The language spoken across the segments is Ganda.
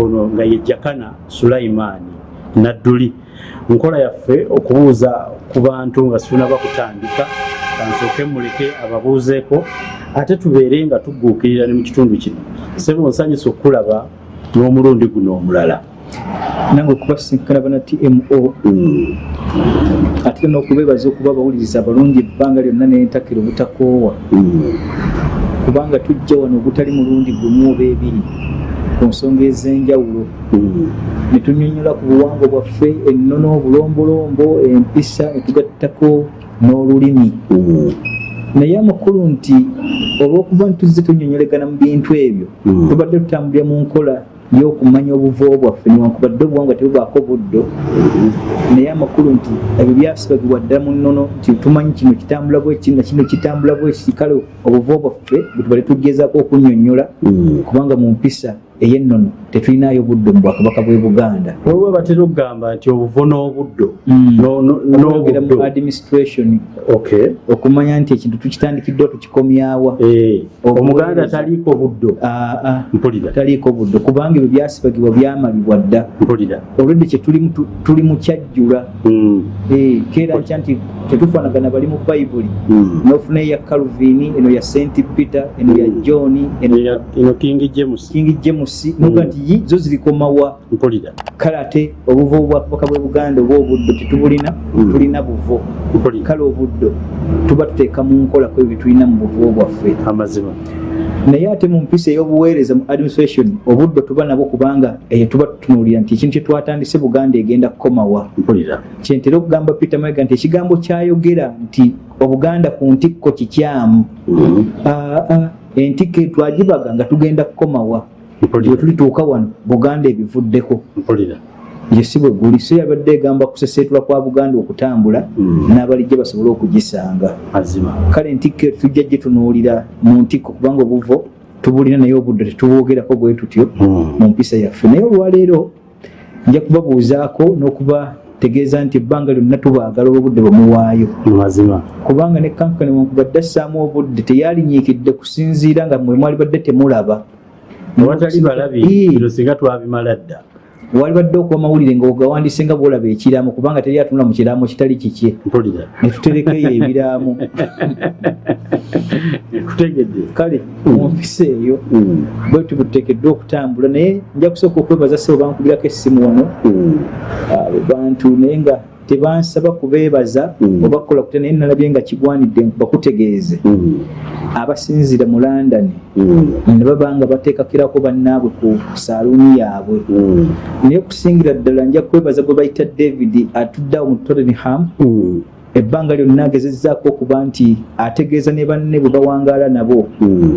ono nga ye jakana sulaimaani nadduli. Nkola yaffe okubuuza ku bantu nga situnaba kutandika kansooke muleke ababuuzeeko ate tubeere nga tugguukirira ne mu kitundu kino. Sebo nsanyusa okulaba n'omulundi guno omulala. Nange okubasinkana bana tmo ate n'okubeebaza okuba abawuliriza abalungi ebbanga lyonna nentakira obutakoowa kubanga tujja wano obutali mulundi gumu oba ebiri ku nsonga ez'enjawulo. Ne tunyonnyola ku buwangwa bwaffe ennono obulombolombo empisa ne tugattako n'olulimi naye amakulu nti olw'okuba ntuzze tunyonnyolegana mu bintu ebyo tubadde tutambulira mu nkola y'okumanya obuvo bwaffe newankubadde obuwangwa tebubaako buddo. Naye amakulu nti ebyo byasibagibwa ddala mu nnono nti tumanyi kino kitambula bweki na kino kitambula bweki kale obuvo bwaffe bwe tubale tugezaako okunyonnyola kubanga mu mpisa ey'ennono tetulinayo buddo mu bwakabaka bw'e buganda. Olwo batera okugamba nti obuvo n'obuddo n'ogera mu administration. Okumanya nti ekintu tukitandikiddwa tukikomyawa. Eh, omuganda taliiko buddo mpulira. Taliiko buddo kubanga ebyo byasibagibwa byamalibwa dda. Mpulira. Olwedde kyetulimu tu- tuli mu kyajjula Eh, keera nkya nti tetufaanagana bali mu bayibuli nofuna eya calvin eno ya st peter eno ya john eno king james james noga nti yi zo zirikomawa mpulira kale ate obuvo obwakabaka bwe buganda oba obuddo tetubulina tulina buvo kale obuddo tuba tuteeka mu nkola ku ebyo byetulina mu buvo bwaffe. Amazima. Naye ate mu mpisa ey'obuweereza mu administration obuddo tuba nabwo kubanga eyo tuba tutunuulira nti ekintu kyetwatandise buganda egenda kukomawa kyentera okugamba peter mayiga nti ekigambo kyayogera nti obuganda ku ntikko kikyamu aa entikko twagibaga nga tugenda kukomawa bwe tulituuka wano buganda ebivuddeko. Mpulira. Ye si bwe guli so yabadde egamba kuseseetula kwa buganda okutambula n'abalijja basobole okugisanga. Mazima. Kale entikko eyo tujja gitunuulira mu ntikko kubanga obuvo tubulina naye obudde tetubwogerako bwe tutyo mu mpisa yaffe. Naye olwaleero nja kubabuuzaako n'okubategeeza nti ebbanga lyonna tubaagala olw'obudde bwemuwaayo mazima. Kubanga ne kankane wankubadde assaamu obudde teyalinyiikidde kusinziira nga mwe mwali badde temulaba awatali balabi bino singa twabimala dda. Wali badde okuba mawulire nga bwolaba ekiraamo kubanga teri atunula mu kiraamo kitali kikye. Mpulira. Ne tuterekeyo ebiraamo. Kale mu mpisa eyo bwetu buteekeddwa okutambula naye nja kusooka okwebaza sebo bankubirako essimu wano. Abo bantu naye nga tebansaba kubeebaza oba kukola kutya naye nalabye nga kigwanidde bakutegeeze. Abasinzira mu london ne baba nga bateekakirako bannaabwe ku saaluuni yaabwe. Naye okusingira ddala nja kwebaza gwe bayita david atuddeawo mu tottenham ebbanga lyonna agezezzaako okuba nti ategeeza ne banne bwe bawangaala nabo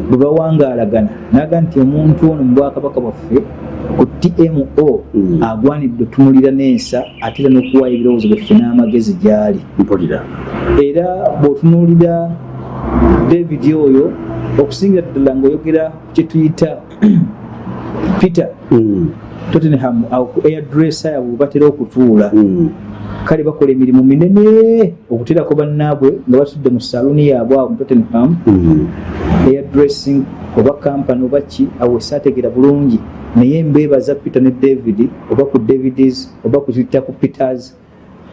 bwe bawangaalagana naga nti omuntu ono mu bwakabaka bwaffe ku tmo agwanidde otunulira n'ensa ate era n'okuwaayo ebirowoozo byaffe n'amagezi gy'ali. Era bw'otunuulira david oyo okusingira ddala ng'oyogera ku kyetuyita peter tottenham awo ku airdress yabwe we batera okutuula kale bakola emirimu minene okuterako bannaabwe nga batudde mu saluuni yaabwe awo mu tottenham. Airdressing oba kampany oba ki awo esaategera bulungi. Naye mbeebaza peter ne david oba ku davids oba kutuyita ku peters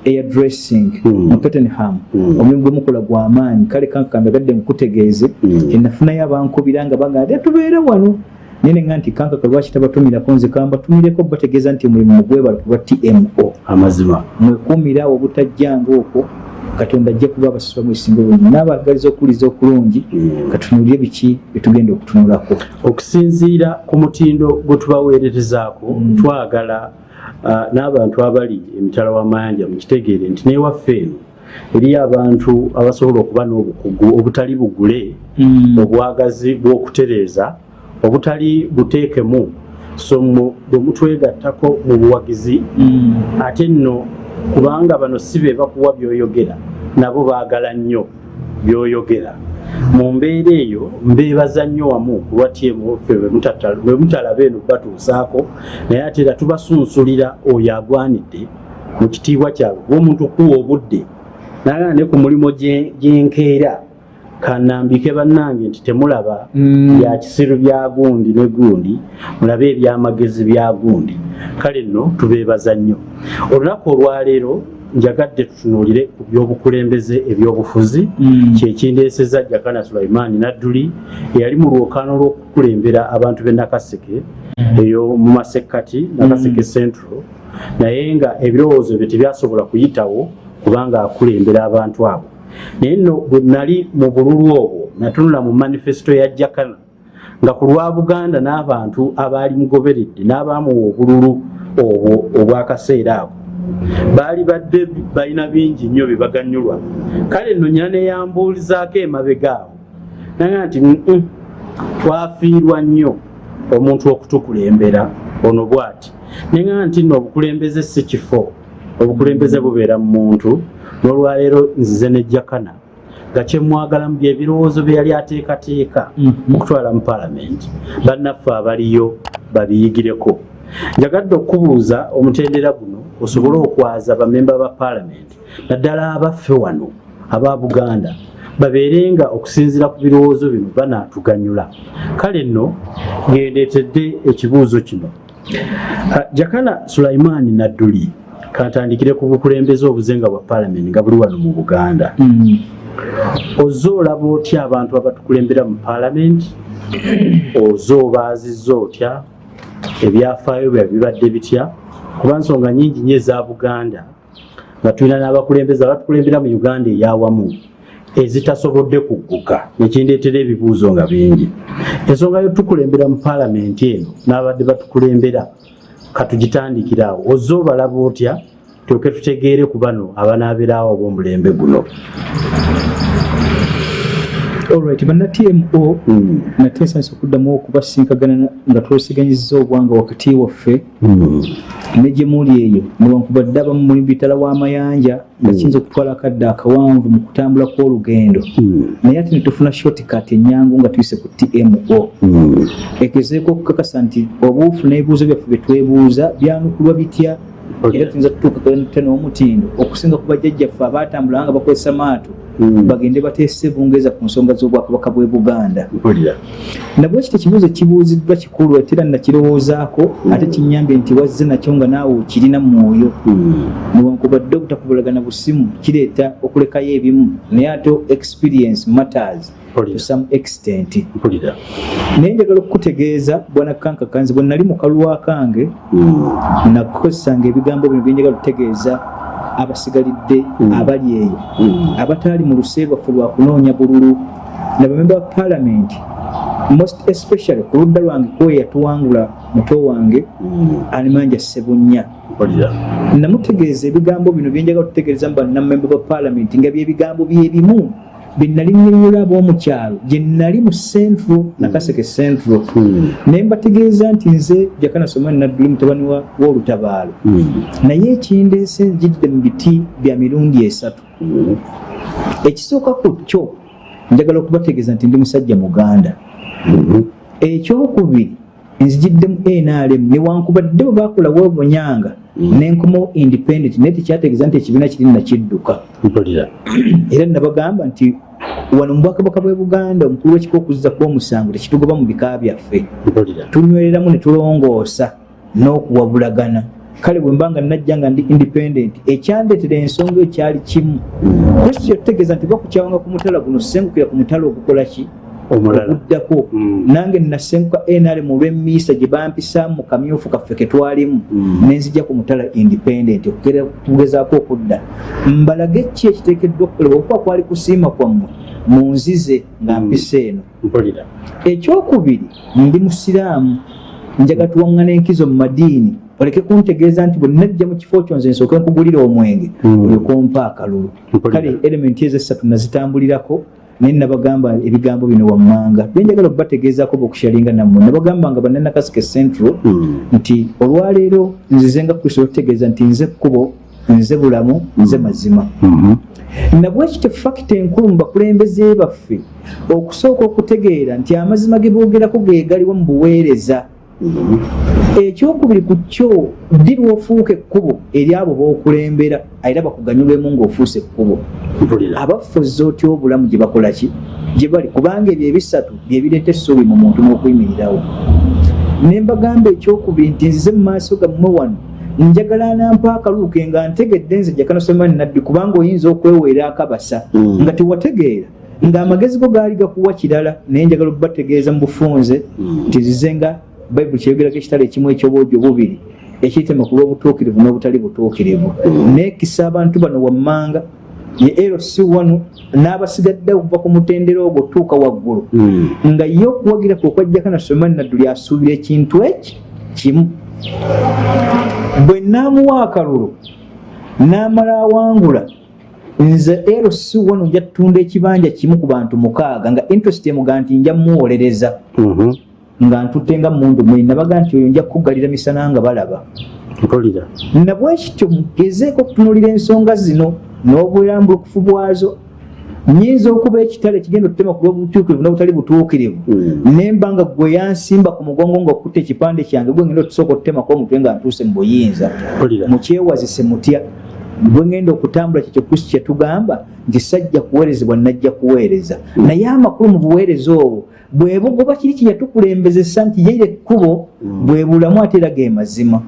airdressing mu tottenham. Omulimu gwe mukola gwa maanyi. Kale kankambe gadde nkutegeeze enafunayo abankubira nga bagamba tubeere wano naye nenga nti kankaka lwaki tabatumirako nze kambatumireko bategeeza nti omulimu mugwebala kuba tmo amazima. Mwekuumira awo obutajjanga okwo katonda ajja kuba abasasula mwesinga obulungi n'abagaliza okuwuliza okulungi katunulire biki byetugenda okutunulako. Okusinziira ku mutindo gwe tubaweererezaako twagala ah, n'abantu abali emitala w'amayanja mukitegeere nti newaffe eno eriyo abantu abasobola okuba n'obukugu obutali bugule obwagazi bw'okutereeza obutali buteekemu. So mu- bwe mutwegattako mu buwagizi ate nno kubanga bano si be bakuwa byoyogera nabo baagala nnyo byoyogera. Mu mbeera eyo mbeebaza nnyo wamu ku lwa tmu ffe bwe mutalaba eno batuusaako naye ate era tubasunsulira oyo agwanidde mu kitiibwa kyabwe bwomuntu okuwa obudde nagaa ne ku mulimu gye- gyenkeera kanambike bannange nti temulaba Mm. bya kisiru bya gundi ne gundi mulabe ebyamagezi bya gundi. Kale nno tubeebaza nnyo. Olunaku olwaleero njagadde tutunuulire ku byobukulembeze ebyobufuzi. Mm. kyekindeeseza jakana sulaimaani nadduli eyali mu lwokaano lw'okukulembera abantu b'e nakaseke eyo mu masekkati nakaseke central. Naye nga ebirowoozo bye tebyasobola kuyitawo kubanga akulembera abantu abo naye nno bwe nali mu bululu obwo natunula mu manifesito ya jakana nga ku lwa buganda n'abantu abaali mugoberedde n'abaamuwa obululu obwo obwakaseera ako. Baali badde balina bingi nnyo bye baganyulwa. Kale nno nyina neyambuulizaako emabega awo naga nti "Mm-mm, twafiirwa nnyo omuntu okutukulembera. Ono bw'ati neŋa nti nno obukulembeze si kifo obukulembeze bubeera mu muntu n'olwaleero nzize nejjakana nga kyemwagalamu byebirowoozo bye yali ateekateeka Mhm. okutwala mu paalamenti. Bannaffe abaliyo babiyigireko. Njagadde okubuuza omutendera guno osobole okwaza bamemba ba paalamenti naddala abaffe wano aba buganda babeerenga okusinziira ku birowoozo bino banaatuganyula. Kale nno ngendeetedde ekibuuzo kino. Ah, jakana sulaimaani nadduli kantandikire ku bukulembeze obuzenga bwa paalamenti nga buli wano mu buganda. Mm. oze olaba otya abantu abatukulembera mu paalamenti oze obaazizza otya? Ebyafaayo bya bibadde bitya? Kuba nsonga nyingi nyo eza buganda nga tulina n'abakulembeze abatukulembera mu uganda eyawamu ezitasobodde kugguka nekindeetera ebibuuzo nga bingi. Ensonga yotukulembera mu paalamenti eno n'abadde batukulembera katugitandikiraawo oze obalaba otya? Tulyoke tutegeere ku bano abanaabeerawo ob'omulembe guno olright banna tmo Mm. nate nsanisa okuddamu okubasinkagana nga twesiganyiza obwanga wakati waffe Mm. ne gye muli eyo newankubadde abamu muli bitala w'amayanja nga kiyinza okutwala akadde akawanvu mu kutambula kw'olugendo Mm. naye ate netufuna shortcut enyangu nga tuyise ku tmo Mm. egezeeko okukakasa nti obuufu n'ebibuuzo byaffe bye twebuuza byanukulwa bitya Okay. era tuyinza tutuuka n'omutindo okusinga ku bajjajjaffe abatambula nga bakozesa maato Mm. Bagende bateese bungereza ku nsonga z'obwakabaka bw'e buganda. Nabwe kiti ekibuuzo kibuuziddwa kikulu ate era nakirowoozaako ate kinyambye nti wazze nakyo nga naawe okirina mwoyo. Mm. newankubadde obutakubulagana busimu kireeta okulekayo ebimu. Naye ate experience matters to some extent. Naye njagala okukutegeeza bwana kankakanzi bwe nali mu kalwa kange Mm. nakozesanga ebigambo bino byenjagala okutegeeza abasigalidde Mm. abali eyo Mm. abataali mu luse lwaffe lwa kunoonya bululu nabamemba ba paalamenti most especially ku ludda lwange kwe yatuwangula muto wange Mm. animanja sebunnya namutegeeza ebigambo bino byenjagala okutegeeza mu bannamemba ba paalamenti nga byebigambo byebimu byenali nnyonnyola ab'omukyalo gye nali mu central nakaseke central Mm. naye mbategeeza nti nze jakana somani nadduli mutabani wa- w'olutabaalo Mm. naye ekindeese njidde mu biti bya mirundi esatu Mm. ekisooka ku kyo njagala okubategeeza nti ndi musajja muganda Mm. ekyokubiri nzigiddemu nrm newankubadde bwe bakolawo obunyanga Mm. nenkomawo independent naye tekyategeeza nti ekibiina kiri nakidduka era nabagamba nti wano mu bwakabaka bwe buganda omukulu w'ekika okuzza kw'omusango tekitugoba mu bika byaffe. Tunywereramu ne tulongoosa n'okuwabulagana. Kale bwe mba nga najja nga ndi independent ekyandeetera ensonga eyo kyali kimu kristo yategeeza nti bakukyawanga ku mutala guno sengukira ku mutala ogukola ki oguddako Mm. nange nasenguka nrm olw'emiisa gye bampisaamu mu kamyufu kaffe ke twalimu. Mm. nenzija ku mutala independent okugera- kugezaako okudda. Mbalage ki ekiteekeddwa okukolebwa okuba kwali kusiima kwammwe munzize nga Mm. mpisa eno. Ekyokubiri ndi musiraamu. Njaga tuwaŋŋana enkizo mu madiini. Oleke kuntegeeza nti bwe najja mu kifo kyo nze nsooke nkugulira omwenge. Olyokompa akalulu. Kale elementi ezo essatu nazitambulirako naye nabagamba ebigambo bino wammanga. Byenjagala okubategeezaako bokushalinga nammwe nabagamba nga bannanakasike central Mm. nti olwaleero nzize nga kristo okutegeeza nti nze kkubo nze bulamu nze mazima. Mhm. nabwekityo fakita enkulu mu bakulembeze baffe? Okusooka okutegeera nti amazima ge boogerako ge galiwo mu buweereza ekyokubiri ku kyo ddi lwofuuka ekkubo eri abo b'okulembera? Era bakuganyulwemu ng'ofuuse ekkubo. Abafuza otya obulamu gye bakola ki? Gye bali kubanga ebyo ebisatu byebireeta essuubi mu muntu n'okuyimirirawo ne mbagamba ekyokubiri nti nzize mu maaso gammwe wano njagala nampa akaluuke nga ntegedde nze jakanosemani nabbi kubanga oyinza okweweera akabasa. Mm. nga tewategeera ng'amagezi go gaali gakuwa kirala naye njagala okubategeeza mu bufunze mm. nti zize nga bayibuli kyeyogerako ekitala ekimu ekyobwojo bubiri ekiyitema ku lw'obutuukirivu n'obutali butuukirivu. Neekisa abantu bano wammanga ye eroc wano n'abasigadde okuva ku mutendero ogwo tuuka waggulu. Nga ye okuwagira kwe okwajjako nasomani nadduli asuubira ekintu eki? Kimu. Bwe naamuwa akalulu n'amala awangula nze ero si wano nja tutunda ekibanja kimu ku bantu mukaaga nga interest emuga nti nja muwolereza mhm. Nga ntutte nga mundu mwe nabaga nti oyo nja kukugalira misana nga balaba nabwekityo mugezeeko okutunulira ensonga zino n'obwerambulukufu bwazo nyinza okuba ekitale kigenda okutema ku lwobutuukirivu n'obutali butuukirivu. Hmm. nemba nga gwe yansimba ku mugongo ngaokutta ekipande kyange gwe ngenda otusooka okutemako omutwe nga ntuuse mu buyinza. Mukyewazise mutya. Bwe ngenda okutambula kyekyo kristo kyetugamba nti sajja kuweerezebwa najja kuweereza. Hmm. naye amakulu mu buweereza obwo bwebogoba kiri kyeyatukulembezesa nti yeire ekkubo hmm. bwebulamu ate era ge mazima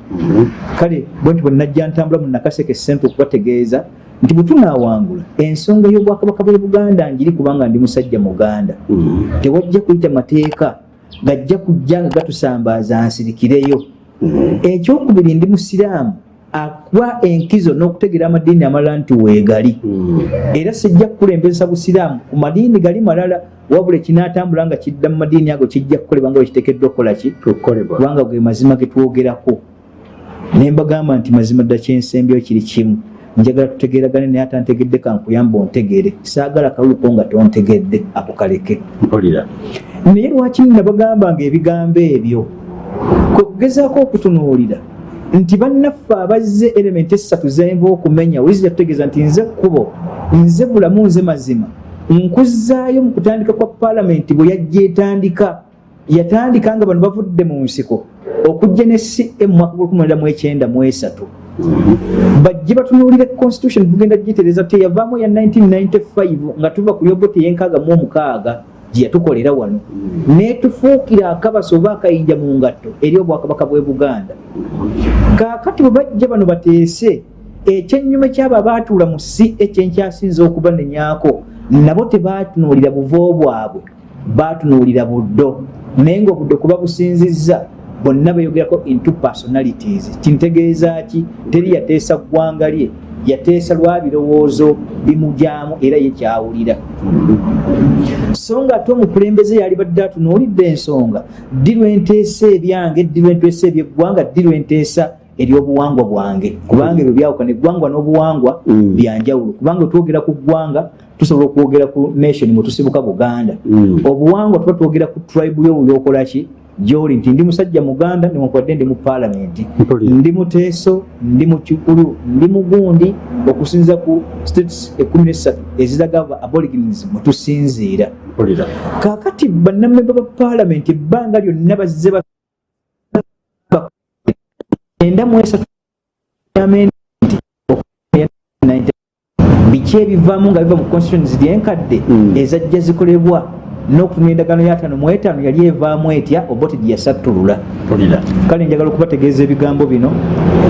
kale bwe nti bwe najja ntambula mu nakaseke sente okubategeeza nti bwetunawangula ensonga y'obwakabaka bwe buganda ngiri kubanga ndi musajja muganda mm-hmm. tewajja kuyita mateeka gajja kujja nga gatusambaaza nsirikireyo mm-hmm. ekyokubiri ndi musiraamu akuwa enkizo n'okutegera amadiini amalala nti weegali. Mm-hmm. era sijja kukulembeza busiraamu. Ku madiini gali malala wabula ekinaatambula nga kidda mu madiini ago kijja kukolebwa nga wekiteekeddwa okukola ki? Kubanga ge mazima getwogerako ne mbagamba nti mazima dda kyensembyo kiri kimu. Njagala tutegeragane naye atantegedde kankuyamba ontegere. Saagala kaluluko nga tontegedde akukaleke. Naye lwaki nabagamba nga ebigambo ebyo? Kwekugezaako okutunuulira nti bannaffe abazze elementi esatu zenva okumenya wizira tutegeeza nti nze kkubo nze bulamu nze mazima. Nkuzaayo mu kutandika kwa paalamenti bwe yajja etandika. Yatandika nga bano bavudde mu nsiko okujja ne cm mwaka gw 1993 bajje batunuulire constitution bugenda gitereeza teyavaamu ya 1995 nga tuva ku yoboti yenkaaga mu omukaaga gyeyatukolera wano. Netufuukira akabasa oba akayinja mu ngatto eri obwakabaka bwe buganda. Kaakati bwe bajja bano bateese ekyenyuma kyabo abaatuula mu si ekyenkyasinza okubanenyaako nabo tebatunuulira buvo bwabwe batunuulira buddo. Naye nga obuddo kuba businzizza bonna beyogerako into personalities. Kintegeeza ki? Teri yateesa ggwanga lye yateesa lwa birowoozo bimujyamu era ye kyawulira so nga ate omukulembeze yali badde atunuulidde ensonga ddi lwenteesa ebyange ddi lwenteesa ebyeggwanga ddi lwenteesa eryobuwangwa bwange? Kubanga ebyo byawukana eggwangwa n'obuwangwa mm. byanjawulo kubanga twogera ku ggwanga tusobola okwogera ku nation mwetusibuka buganda. Mm. obuwangwa tuba twogera ku tribe yo byokolaki gyoli nti ndi musajja muganda niwankwadde ndi mu paalamenti. Ndi muteeso ndi mukikulu ndi mugundi okusinza ku states ekumi nesatu eziragava aborigins mwetusinziira kakati bannamemba ba paalamenti ebbanga lyonna bazze enda muesatu biki ebivaamu nga biva mu constitutions lyenkadde hmm. ezajja zikolebwa n'okutumya endagaano yataano mu etaano yali evaamu etya oba oti gyeyasattulula kale njagala okubategeeza ebigambo bino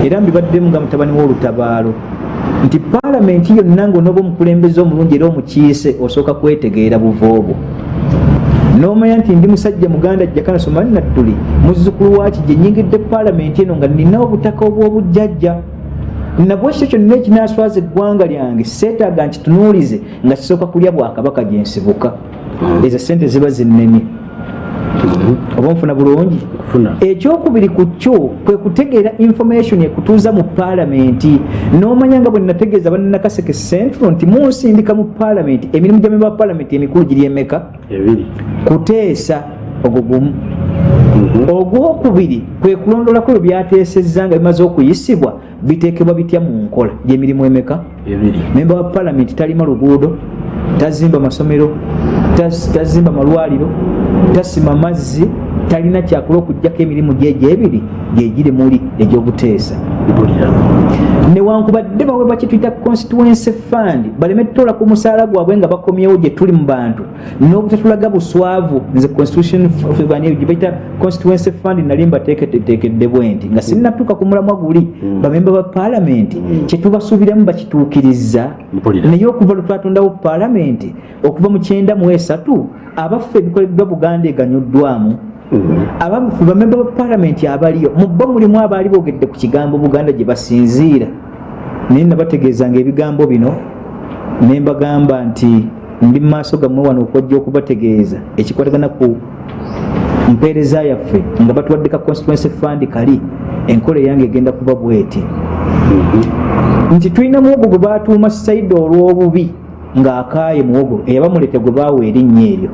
era mbibaddemu nga mutabani w'olutabaalo nti paalamenti yonna ngaonooba omukulembeze omulungi era omukiise osooka kwetegeera buva obwo. N'omanya nti ndi musajja muganda jjakanasomaali nadduli muzzukulu waaki gye nyingidde paalamenti eno nga nina obutaka obw'obujjajja. Nabwekyo kyonna ekinaswaza eggwanga lyange seetaaga nkitunuulize nga kisooka kulya bwakabaka gyensibuka ezo sente ziba zinene oba nfuna bulungi? Ekyokubiri ku kyo kwe kutegeera information ekutuuza mu paalamenti. N'omanya nga bwe nategeeza bannakaseke central nti munsindika mu paalamenti emirimu gya memba wa paalamenti emikulu giri emeka? Kuteesa ogwo gumu. Mhm. ogwokubiri kwe kulondolako ebyo byateesezza nga bimaze okuyisibwa biteekebwa bitya mu nkola gyemirimu emeka? Memba wa paalamenti talima luguudo tazimba masomero tazimba malwaliro tasima mazzi talina kyakola okugjako emirimu gyegyo ebiri gyegiri muli egyobuteesa. Newankubadde bawe bakituyita constituency fund baleme tutola ku musaala gwabwe nga bakomyewo gye tuli mu bantu. N'obutatulaga buswavu nze constitution gyebayita constituency fund nali mbateeketekedde bwe nti nga sinnatuuka ku mulamwa guli Mm. bamemba ba paalamenti kyetubasuubiramu bakituukiriza Mpulira. naye okuva lwetwatondawo paalamenti okuva mu kyenda mu esatu abaffe ebikoleddwa buganda eganyuddwamu abamufu bamemba ba paalamenti abaliyo mu bo mulimu abaali boogedde ku kigambo buganda gye basinziira. Naye nabategeezanga ebigambo bino ne mbagamba nti ndi mu maaso gammwe wano okwajja okubategeeza ekikwatagana ku mpeereza yaffe nga batuwadde ka constituency fund kali enkola eyange egenda kuba bweti. Nti tulina muwogo gwe batuuma saidi olw'obubi ng'akaaye muwogo eyabamulete gwe baawa erinnya eryo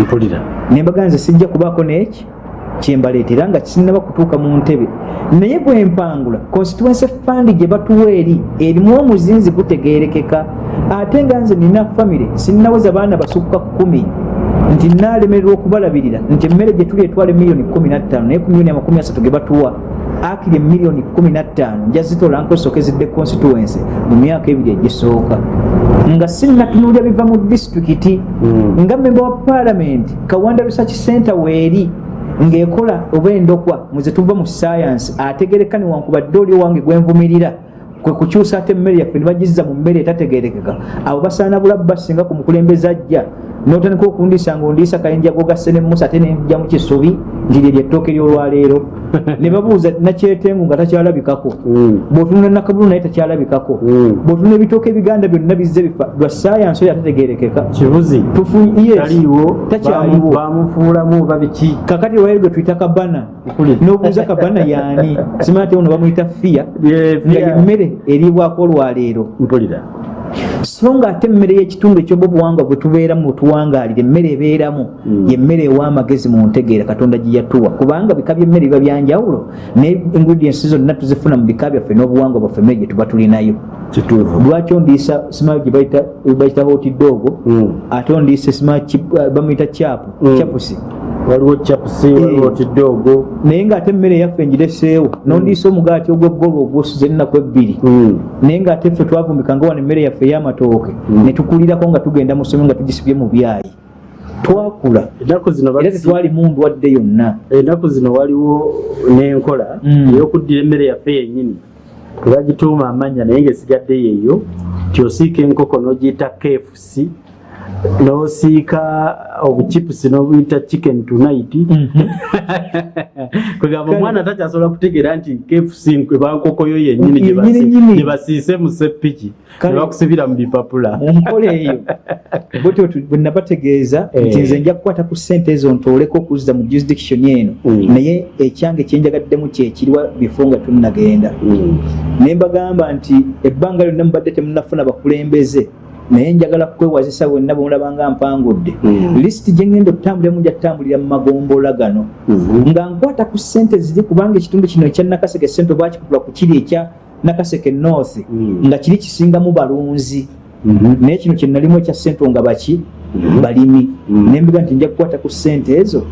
mpulira. Nembaga nze sijja kubaako neki kyembaleetera nga kisinaba kutuuka mu ntebe. Naye bwe mpangula constituency fund gye batuwa eri erimu omuzinzi gutegeerekeka. Ate nga nze nina famire sinnaweza baana basukka kkumi. Nti naalemererwa okubalabirira nti emmere gye tuli etwala emiliyoni kumi nattaano naye ku miliyoni amakumi asatu ge batuwa akiri emiliyoni kumi nattaano njazitola nkosokezedde constituency mu myaka ebiri egisooka nga sinnatunuulya biva mu disitulikiti Mm. nga memba wa paalamenti kawanda research center weeri ng'ekola oba endokwa muze tuva mu science ategereka newankubadde oli owange gwenvumirira kwe kukyusa ate emmere yaffe nebagizza mu mmere etategerekeka abo basaana bulabu basinga ku mukulembeze ajja. Notandika okundiisa ngaondiisa kayinja gogasse nemusa ate nenja mu kisubi nti lye lyetooke lyolwaleero. Ne babuuza nakyetengu nga takyalabikako? Bw'otunula nakabulu naye takyalabikako? Mm. bw'otunula ebitooka ebiganda byonna bizze bifa lwa sayansi oyo atetegerekeka kibuzi. Tufunye yes, taliiwo. Takyaliwo. Bamufuulamu oba biki? Kakati lwayo gwe tuyita kabana. N'obuuza kabana yaani simanya te ono bamuyita fiya nga fiya. Yemmere eriibwako olwaleero. Mpulira. So nga ate emmere y'ekitundu ekyoba obuwangwa bwe tubeeramu bwetuwangaalira emmere ebeeramu Mm. yemmere ew'amagezi mu ntegeera katonda gye yatuwa. Kubanga bika by'emmere biba byanjawulo naye ingredients zonna tuzifuna mu bika byaffe n'obuwangwa bwaffe emmere gye tuba tulinayo lwaki ondiisa simanyi gye bayita bayita hotidoogo Mm. ate ondiisa simanyi chip- eh, bamuyita chapu Mm. Waliwo chapusi waliwo Eh. tidoogo naye ngaate emmere yaffe ngireseewo nondiisa omugaati ogw'eggolo ogwosuza ennaku ebbiri. Mm. naye ngaate ffe twavumbikanga wano emmere yaffe ey'amatooke Mm. ne tukulirako nga tugenda mu ssomero nga tugisibye mu byayi. Twakula. Era tetwalimu ndwadde yonna. Ennaku zino waliwo n'enkola ey'okuddira emmere yaffe yennyini. Tebagituuma amannya naye ng'esigadde yeeyo ti osiika enkoko n'ogiyita kfc n'osiika obuchipusi n'obuyita chicken tonight kwegamba omwana takyasobola kutegeera nti kfc gye basi- Yennyini nyini. gye basiise mu seppiki Kale- ne bakusibira mu bipapula mu nkola eyo bwe nabategeeza Eh. nti nze nja kukwata ku ssente ezo ntooleko okuzza mu jurisdiction eno Mm. naye ekyange kyenjagaddemu kyekiriwa bifo nga tunnagenda Mm. ne mbagamba nti ebbanga lyonna mubadde temunafuna bakulembeze naye njagala kwewazisa bwenna bwemulabanga mpangudde Mm. lisiti gyengenda okutambuliramu njatambulira mu magombola gano Mhm. nga nkwata ku ssente ziri kubanga ekitundu kino ekya nakaseke sente bakikutula ku kiri ekya nakaseke north Mm. nga kiri kisingamu balunzi. Naye kino kyenalimu ekya sente nga baki? Balimi. Nembiga nti nja kukwata ku ssente ezo.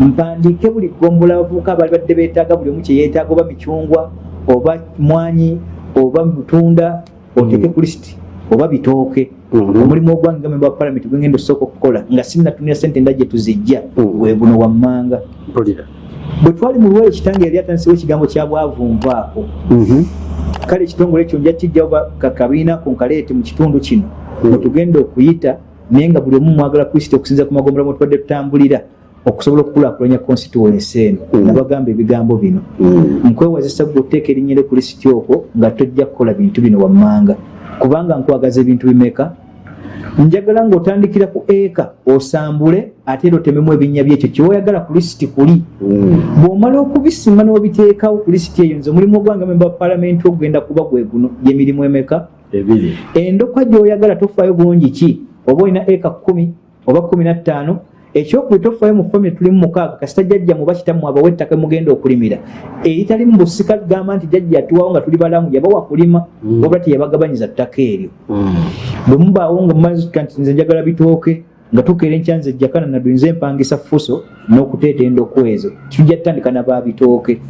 Mpandiike buli gombola abavubuka abaali badde beetaaga buli omu kyeyeetaaga oba micungwa oba mwanyi oba butunda oteeke ku lisiti oba bitooke Mhm. omulimu ogwange memba wa palamenti gwengenda osooka okukola nga sinnatunira sente nda gye tuzijja Mhm. gwe guno wammanga bwe twali mu lwero kitange yali atandisewo ekigambo kya bwavunvaako Mhm. kale ekitongole ekyo nja kijjawo kakabiina ku nkaleete mu kitundu kino Mm. mwe tugenda okuyita naye nga buli omu mwagala kristo okusinza ku magombolola mwe tubadde tutambulira okusobola okukulaakulanya constituency eno nabagamba ebigambo bino nkwewazisa gwe oteeka erinnya ku lisiti okwo nga tojja kukola bintu bino wammanga kubanga nkwagaza ebintu bimeka? Njagala ng'otandikira ku eka osambule ate era otememu ebinnya byekyo. Kyewoyagala ku lisiti kuli. Mm. bw'omala okubisima n'obiteekawo ku lisiti eyo nze omulimu ogwange memba wa paalamenti ogenda kuba gwe guno gyemirimu emeka? Endokwa gy'oyagala tofaayo bungi ki? Oba olina eka kumi oba kumi na ttaano ekyokubiri tofaayo mu famire tulimu mukaaga kasita jjajja muba kitamu abawa ettaka mugenda okulimira eritali mu busika gamba nti jjajja yatuwawo nga tuli balamu yabawa kulima Mm. wabula teyabagabanyiza ttaka eryo Mm. bwe mubaawo nga mumaze nti nze njagala bitooke nga tukeera enkyanza ejjakana nadunze empangisa fuso n'okuteeta endoko ezo tujja tutandika nababitooke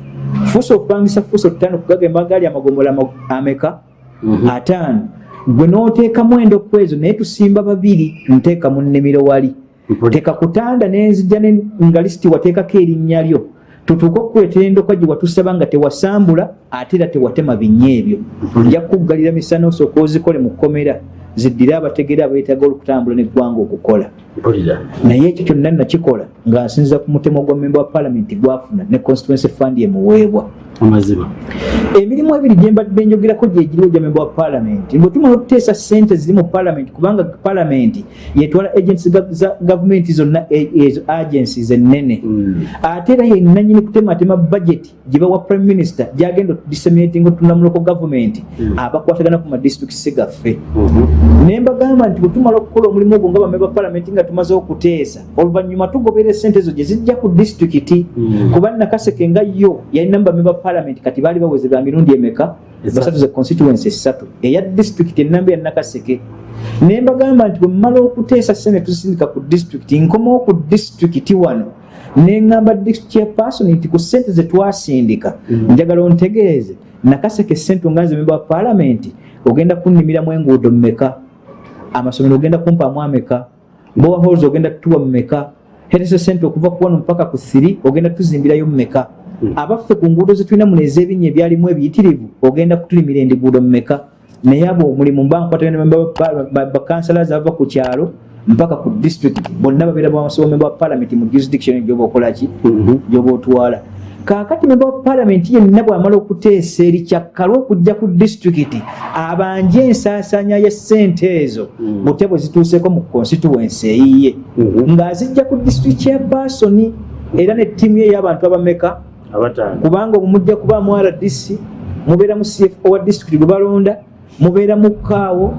fuso okupangisa fuso tutano kugagamba gaali amagomola ama- ameka Mhm. ataano gwe n'oteekamu endoko ezo naye tusimba babiri nteeka mu nnimiro wali teeka kutanda nenzija ne- nga lisiti wateekako erinnya lyo. Tutuuke okukuleetera endoka gye watusaba nga tewasambula ate era tewatema binya ebyo. Nja kukuggalira misana osooka ozikole mu kkomera ziddire abategere abeetaaga olukutambula neggwanga okukola. Naye ekyo kyonna nakikola nga nsinziza ku mutemo gwa memba wa palamenti gwafuna ne constituency fund emuweebwa amazima emirimu ebiri gye mbadde njogerako gyegiriwo gya memba wa palamenti bwe tumala okuteesa sente ziri mu palamenti kubanga palamenti yetwala agensi za gavumenti zonna e- ezo agencies ennene Mm. ate era yenanyini kutematema budget gye bawa prime minister gyagenda okudisseminating otunamuloko gavumenti Mm. abakwatagana ku madistricts gaffe Mhm. ne mbagamba nti bwe tumala okukola omulimu ogwo nga bamemba palamenti nga tumaze okuteesa oluvannyuma tugobera esente ezo gye zijja ku disitulikiti kuba nakaseke nga yo yalina mu bamemba palamenti kati baali baweze ba mirundi emeka? Basatu ze constituency esatu. Eya disitulikiti enamba ya nakaseke. Ne mbagamba nti bwe mmala okuteesa sente tuzisindika ku disitulikiti nkomawo ku disitulikiti wano. Neŋŋamba chairperson nti ku sente ze twasindika Mm. njagala ontegeeze. Nakaseke sente onganze memba wa palamenti ogenda kunnimiramu enguudo mmeka? Amasomero ogenda kumpaamu ameka? Bowa halls ogenda tutuwa mumeka hetese sente okuva ku wano mpaka ku thiri ogenda tuzimbirayo mumeka Mm. abaffe ku nguudo zetulina muno ez'ebinnya ebyalimu ebiyitirivu ogenda kutulimira endiguudo mumeka naye abo omulimu mba nkwatagana bakansalazi abava ku kyalo mpaka ku district bonna babeera bamasoma memba wa palamenti mu jurisdiction gyoba okolaki Mhm. gyoba otwala kaakati memba wa palamenti yenna bwamala okuteesa eri kyakkalwa okujja ku disitulikiti abanje ensaasanya ya sente ezo Mm. bute bwe zituuseeko mu constituency eyiye Mhm. ng'azijja ku disitulikiti chairpersoni era ne ttiimu ye ey'abantu abameka kubanga omwo mujja kubaamu rdc mubeera mu cfo wa disitulikiti gwe balonda mubeera mu kaawo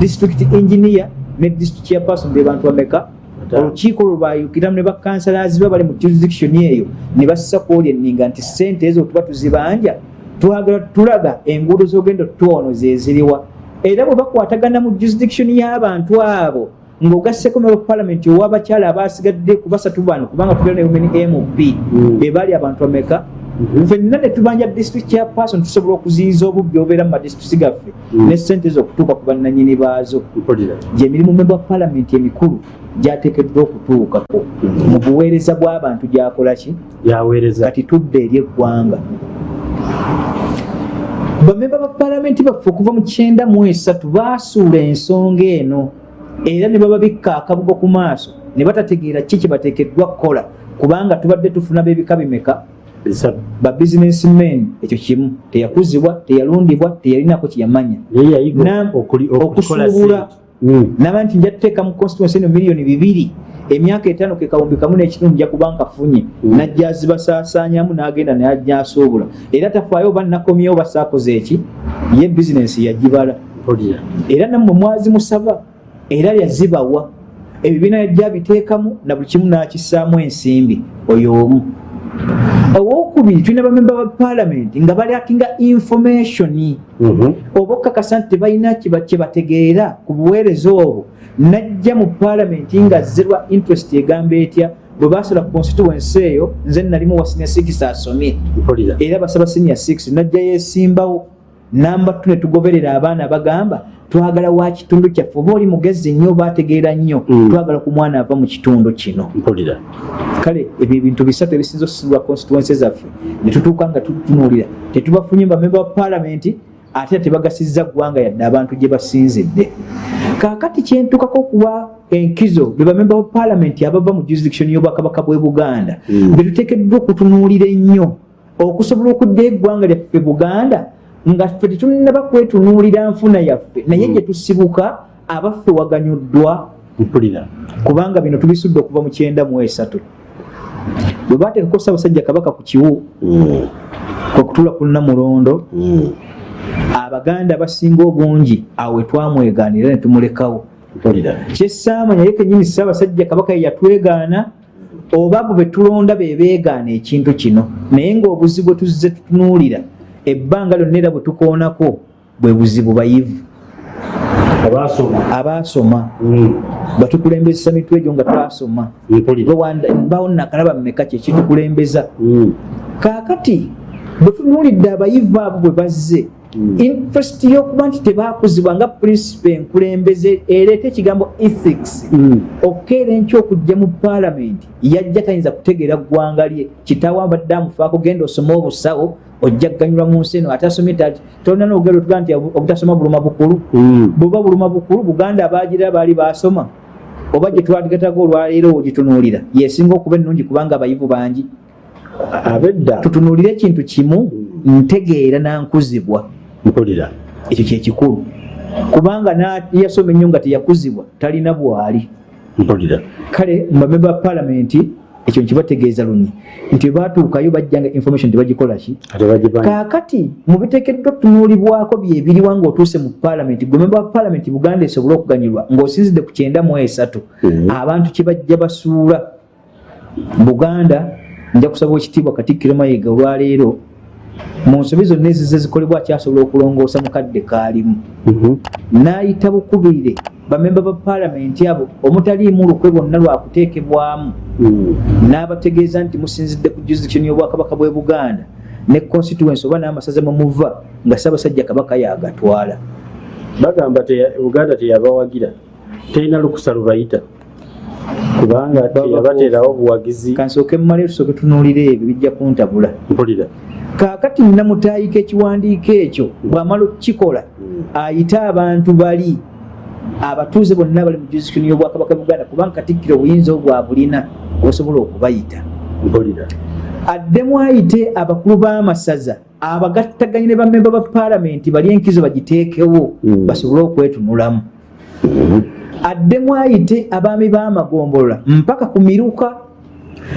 disitulikiti engineer ne district chairperson be bantu bameka. Olukiiko lwe bayukiramu ne bakansalazi ba bali mu jurisdiction eyo ne bassa kwoli enninga nti sente ezo tuba tuzibanja twagala tulaga enguudo z'ogenda tutono zeziriwa era bwe bakwatagana mu jurisdiction y'abantu abo ng'ogasseko memba palamenti ow'abakyala abasigadde ku basatu bano kubanga tubeera ne women mp Mm. be baali abantu bameka. Ffenna ne tubanja district chairperson tusobola okuziyiza obubbi obeera mu madistricts gaffe Mm. ne sente z'okutuuka ku bannanyini baazo. Gyemirimu memba wa palamenti emikulu gyateekeddwa okutuukako. Mu buweereza bw'abantu gyakola ki? Kati tudde eri eggwanga. Bamemba ba palamenti baffe okuva mu kyenda mu esatu baasuula ensonga eno era ne bababikka akabugo ku maaso ne batategeera ki kye bateekeddwa kukola kubanga tubadde tufuna b'ebika bimeka ba businessmen ekyo kimu teyakuzibwa teyalundibwa teyalinako kyeyamanya. Okusuubula. Mm. naba nti nja tuteeka mu constituency eno miliyoni bibiri emyaka etaano ke kawumbi kamu n'ekitundu nja kuba nkafunye Mm. najja azibasaasaanyamu n'agenda nayajja asuubula era tafaayo oba nakomyewo basaakoze eki? Ye bizinensi yagibala. Era nammwe mwazimusaba era yazibawa. Ebibiina yajja abiteekamu na buli kimu n'akissaamu ensimbi. Oyo omu owokubiri tulina bamemba ba palamenti nga balyakinga information. Mhm. oba okakasa nti tebalina kiba- kye bategeera ku buweereza obwo najja mu palamenti nga zerwa interest egamba etya bwe basala ku constituency eyo nze nalimu wa senior six asomye. Mpulira. Era basaba senior six najja yesimbawo namba tu ne tugoberera abaana bagamba twagala wa kitundu kyaffe oba oli mugezi nnyo oba ategeera nnyo Mm. twagala ku mwana ava mu kitundu kino mpulira kale ebyo ebintu bisatu ebisinza okusibwa constituency zaffe ne tutuuka nga tutunuulira tetubafunye bamemba ba palamenti ate tebagasizza ggwanga yadde abantu gye basinzidde kaakati kyentukako okuwa enkizo be bamemba ba palamenti abava mu jurisdiction y'obwakabaka bw'e buganda Mm. be tuteekeddwa okutunuulira ennyo okusobola okudda eggwanga lyaffe buganda nga ffe tetulinaba kwetunuulira nfuna yaffe. Naye Mm. gye tusibuka abaffe waganyuddwa. Mpulira. Kubanga bino tubisudde okuva mu kyenda mu esatu. Bwe baateekako ssaabasajja kabaka ku kiwu Mm. kwe kutuula ku namulondo Mm. abaganda abasinga obungi awo we twamwegaanira ne tumulekawo. Kyessaamanya ye kenyini ssaabasajja kabaka ye yatwegaana oba abo be tulonda be beegaana ekintu kino. Naye ng'obuzibu bwe tuzze tutunuulira ebbanga lyonna era bwe tukoonako bwe buzibu bayivu. Abaasoma Mm. batukulembeza mitwe egyo nga twasoma. Mbawo nakalaba mmeka kyekitukulembeza Mm. kaakati bwe tunuulidde abayivu abo bwe bazze Mm. interest y'okuba nti tebakuzibwa nga principe enkulembeze ereeta ekigambo ethics. Mm. okeera enkya okujja mu paalamenti yajja tayinza kutegeera ggwanga lye. Kitaawo abadde amufaako genda osome obusawo ojja kuganyulwa mu nsi eno ate asomye tati tolina n'olugero tuga nti obutasoma buluma bukulu. Mm. bweba buluma bukulu buganda abagira baali basoma oba gye twaligatako olwaleero ogitunuulira. Yesinga okuba ennungi kubanga abayivu bangi. Abedda. Tutunuulire ekintu kimu ntegeera nankuzibwa mpulira ekyo kyekikulu kubanga na- yasoma ennyo nga teyakuzibwa talina bwali. Mpulira kale mubamemba ba paalamenti ekyo nkibategeeza lunyi nti batuukayo bajjanga information tebagikolaki kaakati mubiteekeddwa okutunuulibwako byebiriwa ngaotuuse mu paalamenti gwe memba wa paalamenti buganda esobole okuganyulwa ng'osinzidde ku kyenda mu esatu Mhm. abantu kye bajja basuula. Buganda nja kusaba ekitiibwa katikkiro mayiga olwaleero mu nsobi zonna ezize zikolebwa akyasobola okulongoosa mukadde kaalimu. Mhm. n'ayita bukubire bamemba ba paalamenti abo omutaliimu lukwe bonna lwakuteekebwamu Mm. n'abategeeza nti musinzidde ku jurisdiction y'obwakabaka bw'e buganda ne constituency oba n'amasaza mwemuva nga ssaabasajja kabaka yagatwala bagamba uganda teyabawagira terina lukusa lubayita. Kubanga teyabateerawo buwagizi kansooke mumale tusooke tunuulire ebyo bijja kuntabula. Mpulira kaakati namutaayika ekiwandiiko ekyo bw'amala okukikola ayite abantu bali abatuuze bonna bali mu jurisdiction y'obwakabaka buganda kubanga katikkiro obuyinza obwo bwabulina obusobola okubayita. Addemu ayite abakulu b'amasaza abagattaganye ne bamemba ba paalamenti bali enkizo bagiteekewo Mm. basobole okwetunulamu. Addemu ayite abaami b'amagombolola mpaka ku miruka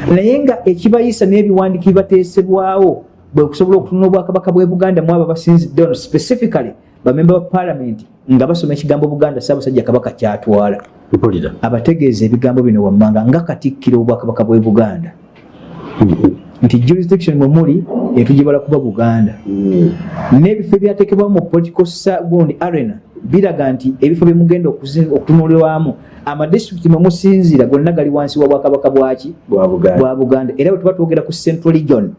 naye nga ekibayisa n'ebiwandiiko bibateesebwawo bwe kusobola okutunula obwakabaka bw'e buganda mu abo basinzidde ono specifically bamemba ba paalamenti nga basoma ekigambo buganda ssaabasajja kabaka kyatwala. Abategeeza ebigambo bino wammanga nga katikkiro obwakabaka bw'e buganda. Mhm. nti jurisdiction mwe muli etugibala kuba buganda. Mm. n'ebifo ebyateekebwamu mu political gundi arena biraga nti ebifo byemugenda okuzi- okutunulirwamu amadistrict mwe musinziira gonna gali wansi wa bwakabaka bwaki bwa buganda. Era bwe tuba twogera ku central region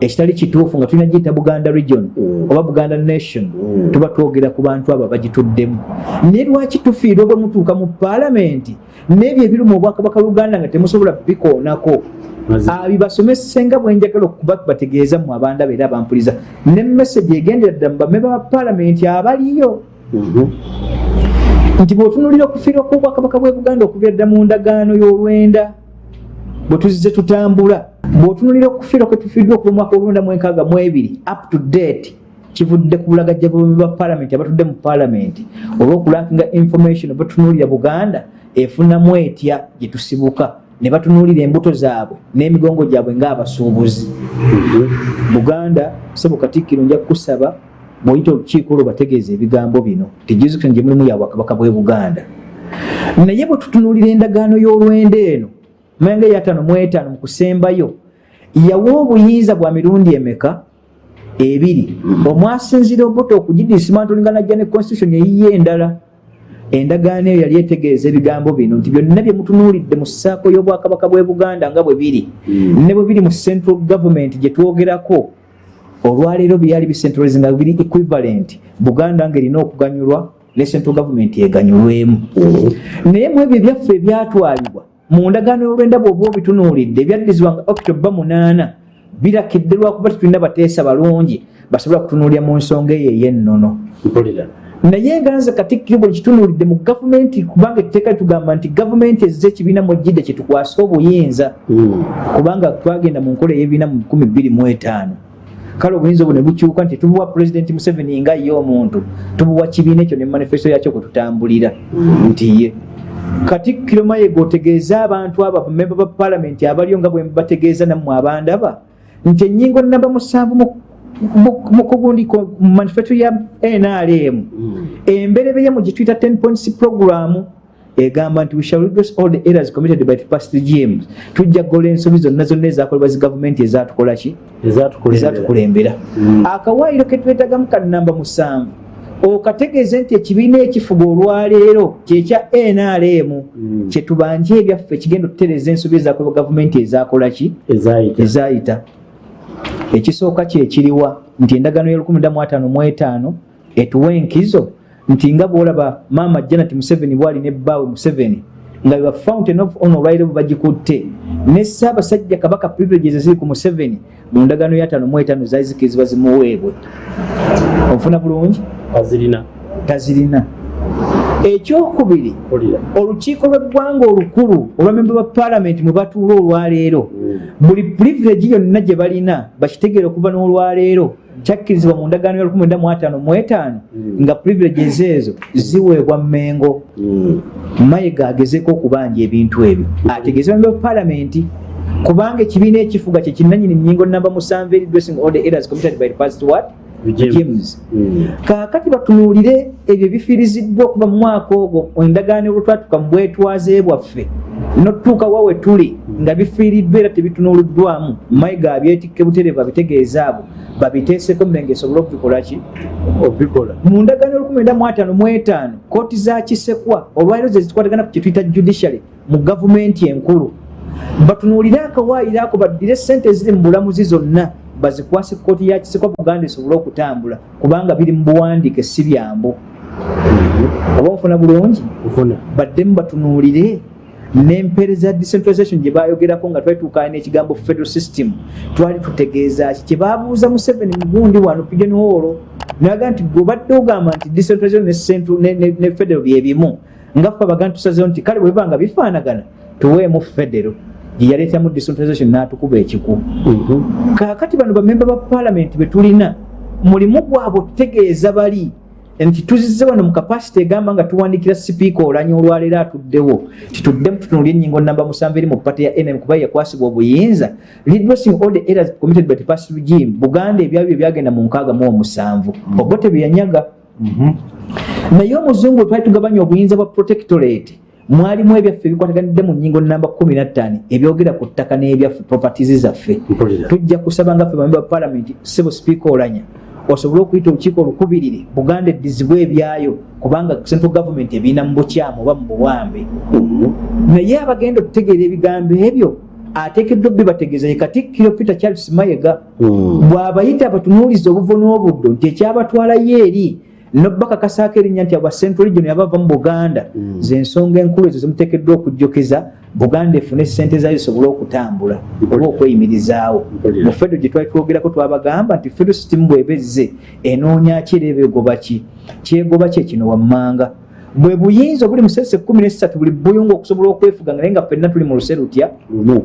ekitali kituufu nga tulina giyita buganda region Mm. oba buganda nation Mm. tuba twogera ku bantu abo bagituddemu naye lwaki tufiirwa bwe mutuuka mu paalamenti? N'ebyo ebiri mu bwakabaka buganda nga temusobola bikoonako Mazi- bibasomese nga bwenjagala okuba bategeeza mu abanda beera bampuliza ne message egendera ddala mu bamemba ba paalamenti abaliyo. Mhm. nti bw'otunulira okufiirwa kw'obwakabaka bw'e buganda okuva edda mu ndagaano y'olwenda bwe tuzize tutambula bw'otunulira okufiirwa kwe tufiiddwa okuva mu mwaka olwenda mu enkaaga mu ebiri up to date kivudde ku bulagajja bw'abamemba ba paalamenti abatudde mu paalamenti olw'okulakinga information oba tunuulira buganda efunamu etya gye tusibuka ne batunuulira embuto zaabwe n'emigongo gyabwe ng'abasuubuzi. Buganda sebo katikkiro nja kukusaba bw'oyita olukiiko olwo bategeeza ebigambo bino jurisdiction gye mulimu ya bwakabaka bw'e buganda. Naye bwe tutunuulira endagaano y'olwenda eno manga eyataano mu etaano mu kusembayo yawa obuyinza bwa mirundi emeka? Ebiri. Omwasinzira obuto okugidisimantolinga najja ne constitution eyiye endala. Endagaano eyo yali etegeeza ebigambo bino nti byonna bye mutunuulidde mu ssaako y'obwakabaka bw'e buganda nga bwe biri Mm. ne bwe biri mu central government gye twogerako. Olwaleero byali bicentralize nga biri equivalent. Buganda ng'erina okuganyulwa ne central government eganyulwemu. Mhm. naye mu ebyo ebyaffe ebyatwalibwa mu ndagaano y'olwenda bw'oba obitunuulidde ebyaddirizibwa nga october munaana birakidde lwakuba tetulina bateesa balungi basobola kutunuulira mu nsonga eyo ey'ennono. Naye nga nze katikkiro bwe kitunuulidde mu gavumenti kubanga ekiteeka litugamba nti gavumenti ezze ekibiina mu jjidde kyetukwase obuyinza Mm. kubanga twagenda mu nkola ey'ebiina mu 2025 kale obuyinza obwo ne bukyuka nti tubuwa pulezidenti museveni nga ye omuntu tubuwa kibiina ekyo ne manifesto yakyo kwe tutambulira. Nti ye katikkiro mayega otegeeza abantu abo bamemba ba paalamenti abaliyo nga bwe bategeeza nammwe abandaba nti ennyingo namba musanvu mu- kugundi mu manifesto ya nrm Mm. emberebeye mu gituyita 10 points program egamba nti we shall redress all the errors committed by the past regimes. Tujja kugola ensobi zonna zonna ezakolebwa zi gavumenti ezatukola ki? Ezatukulembera. Mm. akawaayiro ke twetagamu ka namba musanvu okategeeze nti ekibiina ekifuga olwaleero kyekya nrm kyetubanje ebyaffe kigenda okutereza ensobi ezakola gavumenti ezakola ki? Ezayita ekisooka kyekiriwa nti endagano ya 15 etuwa enkizo nti nga bwolaba maama janet museveni bwalina ebbaawe museveni nga beba fountain of honor olwaire bwebagikutte ne ssaabasajja kabaka privileges eziri ku museveni mu ndagano ya 55 zaali zikirizibwa zimuweebwe. Onfuna bulungi? Azirina tazirina. Ekyokubiri olukiiko lweggwanga olukulu olwamemba ba paalamenti mwe batuula olwaleero. Mm. buli privilege yonna gye balina bakitegeera okuva n'olwaleero kyakkirizibwa mu ndagaano ya 15 mm. nga privileges ezo ziweebwa mmengo. Mm. mayiga agezeeko okubanja ebintu ebyo. Ategeeze bamemba ba paalamenti kubanga ekibiina ekifuga kyekinanyini nyingo namba musanvu eri dressing order errors committed by the past what? James. Mm. kaakati batunuulire ebyo bifiiriziddwa okuva mu mwaka ogwo endagaano olwetwatuka mu bwetwaze bwaffe notutuuka wa we tuli nga bifiiriddwa era tebitunuuliddwamu mayiga abyetikke buterevu abitegeeza abo babiteeseko mubenge esobole okubikola ki? Obikola. Mu ndagaano olukumi mu ataano mu etaano kooti za kisekwa olwaliro ze zikwatagana ku kyetuyita judiciary mu gavumenti enkulu. Batunuulire akawaayiro ako baddire sente eziri mu bulamuzi zonna bazikwase kooti ya kisekwa buganda esobole okutambula kubanga biri mu buwandiike si byambo. Oba nfuna bulungi? Baddemu batunuulire nempeereza decentralization gye bayogerako nga twali tuukana n'ekigambo federal system twali tutegeeza ki? Kye babuuza mu seven mugundi wano pigeon hall naga nti gobadde ogamba nti decentralization ne federal byebimu nga ffe abagaa tusazeo nti kale bwebanga bifaanagana tuweemu federal. Gyeyaleetamu decentralization n'atukuba ekiku. Mhm. kaakati bano bamemba ba paalamenti betulina mulimu gwabwe otutegeeza bali nti tuzize wano mu kapasite egamba nga tuwandikira sipiika olanya olwaleero atuddewo. Tituddemu tutunulya ennyingo namba musanvu eri mu pate ya nm kuba yakwasibwa obuyinza. Redressing all the errors committed by the past regime buganda ebyabyo ebyagenda mu nkaaga mu omusanvu. Mhm. obote byeyanyaga mhm. naye omuzungu twali tugabanya obuyinza bwa protectorate mwalimu ebyaffe ebikwataganidde mu nyingo namba 15 ebyogera ku ttaka n'ebyaffe properties zaffe. Tujja kusaba nga ffe bamemba ba palamenti sebo sipiika olanya osobole okuyita olukiiko olukubirire buganda eddizibwa ebyayo kubanga central government ebiina mu bukyamu oba mu buwambe naye abagenda okutegeera ebigambo ebyo ateekeddwa bbe bategeeza ye katikkiro peter charles mayega hmm. bw'abayita abatunuuliza obuvo n'obuddo nti ekyabatwalayo eri nobakakasaako erinnya nti aba central region yabava mu buganda mm. zensonga enkulu ezo zimuteekeddwa okujjukiza buganda efune sente zayo zisobole okutambula oba okweyimirizaawo. Mu fedo gye twali twogerako twabagamba nti fedo system bwebezze enoonya kireba egoba ki? Kyegoba ki ekino wammanga. Bwe buyinza obuli musese kumi nesatu buli buyunga okusobola okwefuga naye nga ffenna tuli mu luserutya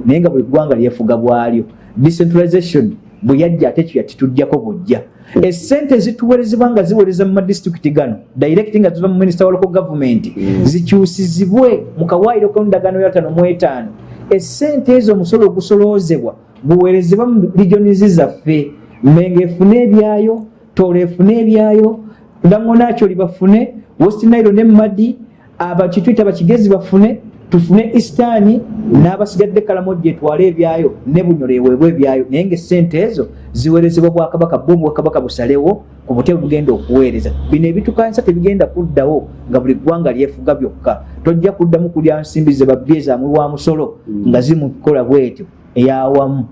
naye nga buli ggwanga lyefuga bwalyo. Decentralization bwe yajja ate kyo yatituddjako bujja esente zituwerezebwa nga ziwereza mu madisitulikiti gano directi nga ziva mu minisita wa local government mm. zikyusizibwe mu kawaayiro k'endagaano yatano mu etaano. Esente ezo omusolo ogusoloozebwa guwerezebwa mu regionizi zaffe. Menga efune ebyayo toolo efune ebyayo langonakyoli bafune west nairo ne madi abakitwita bakigezi bafune tufune istaani n'abasigadde kalamojja etwale ebyayo ne bunyola eweebwa ebyayo. Naye nga esente ezo ziweerezebwa bwakabaka bo bwakabaka busalewo ku butebe bugenda okuweereza. Bino ebitukanisa tebigenda kuddawo nga buli ggwanga lyefuga byokka. Tojja kuddamu kulya nsimbi ze babyezaamwe wa musolo mm. nga zimukola bwetyo eyawamu.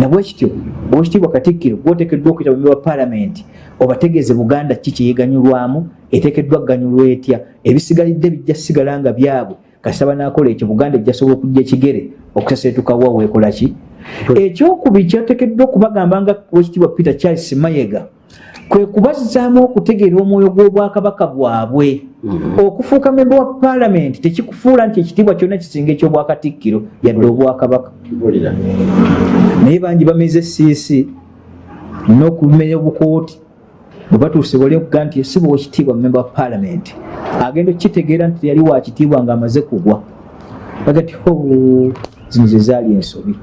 Nabwekityo bwekitiibwa katikkiro gwotekeddwa okuyita bumbi bwa paalamenti obategeeze buganda ki kyeyeganyulwamu etekeddwa ganyulwa etya ebisigalidde bijja sigala nga byabwe. Kasaba nakola ekyo buganda ejjasobola okujja ekigere okusasetukawa weekola ki ekyokubiri kyatekeddwa okubagamba nga wekitiibwa peter charles mayega kwe kubazaamu okutegeera omwoyo gw'obwakabaka bwabwe. Mhm. okufuuka memba wa paalamenti tekikufuula nti ekitiibwa kyonna kisinga ekyobwakatikkiro yadde obwakabaka. Naye bangi bameze siisi n'okumenya obukooti bwe batuuse wali okuga nti esiba wekitiibwa memba wa paalamenti agenda okukitegeera nti yali wakitiibwa ng'amaze kugwa. Bagati zino ze zaali ensobi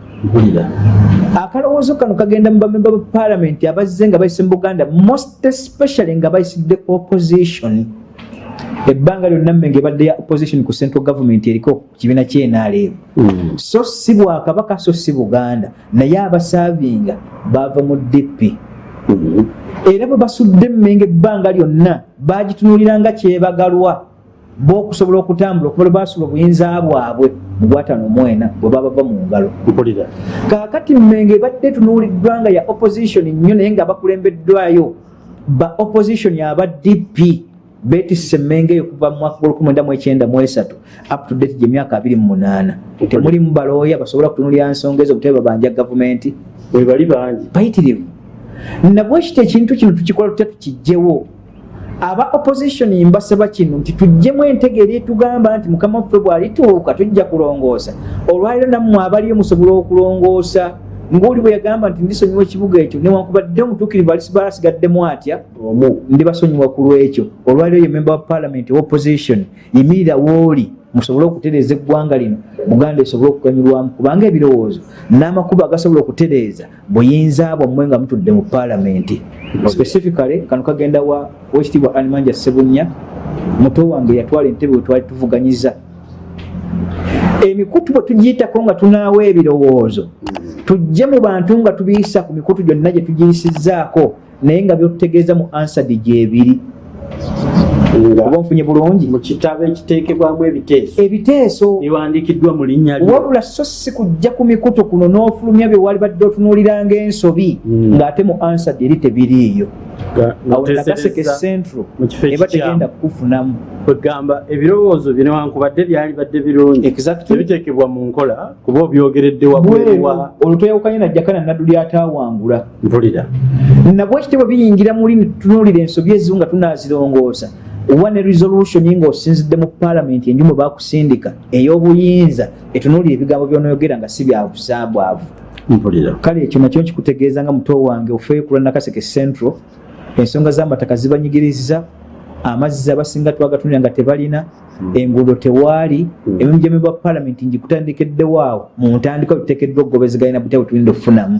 akalowoozo kano kagenda mu bamemba ba paalamenti abazze nga bayise mu buganda most especially nga bayisidde opposition. Ebbanga lyonna mmenge ebadde ya opposition ku central government eriko kibiina kyenaleero mm. so si bwakabaka so si buganda. Naye abasaavinga baava mu dp mm -hmm. era bwe basudde emmenge ebbanga lyonna bagitunuuliranga kyebagalwa bokusobola okutambula okuva lwe basula obuyinza bwabwe mu gwatano mwena bwe baba bava mu ngalo. Kaakati mmenge ebadde tunuuliddwa nga ya opposition nnyo naye nga bakulembeddwayo ba opposition aba dp betisse emmenge eyo kuva mu mwaka gwolukumi mu ekyenda mu esatu up to date gyemyaka abiri mu munaana. Temulimu balooya basobola kutunulira nsonga ezo butebe babanja gavumenti. Bwe bali bangi. Bayitirivu. Nabwe kiti ekintu kino tukikola tutya tukijjewo aba opposition mbasaba kino nti tuggyemu entegeera etugamba nti mukama waffe bw'alituuka tujja kulongoosa. Olwaliro nammwe abaliyo musobola okulongoosa ngaoli bwe yagamba nti ndisonyiwa ekibuga ekyo newankubadde omutuukirivu alisiba asigaddemu atya? Ndibasonyiwa ku lwekyo. Olwaliro ye memba wa parliament wa opposition yimirira wooli musobole okutereeza eggwanga lino buganda esobole okuganyulwamu kubanga ebirowoozo n'amakubo agasobola okutereeza buyinza bwammwe nga mutudde mu palamenti specifically kano kagenda wa wekitiibwa animanja sebunya muto wange yatwala entebe we twali tuvuganyiza. Emikutu bwe tugiyitako nga tunaawa ebirowoozo tujje mu bantu nga tubiyisa ku mikutu gyonna gye tugiyisizzaako naye nga byotutegeeza mu ansadi gyebiri oba nga nfunye bulungi. mu kitabo ekiteekebwamu ebiteeso. Ebiteeso biwandiikiddwa mu linnya wabula so si kujja ku mikutu kuno n'ofulumya bye wali badde otunuuliranga ensobi Mm. ng'ate mu ansadi eri tebiriiyo nga awo nakaseke noteesereza central mu kifo eba tegenda kukufunamu. kwegamba ebirowoozo bino wankubadde byali badde birungi. Exactly. tebiteekebwa mu nkola kuba obyogeredde wabweru wa olwo tweyawukanye najjakana naddu lyataawangula. Mpulira. Nabwe kitebwe biyingira muli netutunuulira ensobi ezimu nga tunazirongoosa oba ne resolution ng'osinzidde mu palamenti enjumu bakusindika ey'obuyinza. Etunuulira ebigambo byonoyogera nga si byabusambwavu mpulira. Kale ekyo nakyo nkikutegeeza nga muto wange ofeeyo kulwa nakaseke central ensonga z'amataka zibanyigiriza amazzi abasinga twagatunira nga tebalina enguudo tewaali Mm. emimu gyemeba palamenti ngikutandikeddewo awo mu ntandikwa biteekeddwa okugobezeganya butya bwetulinda okufunamu.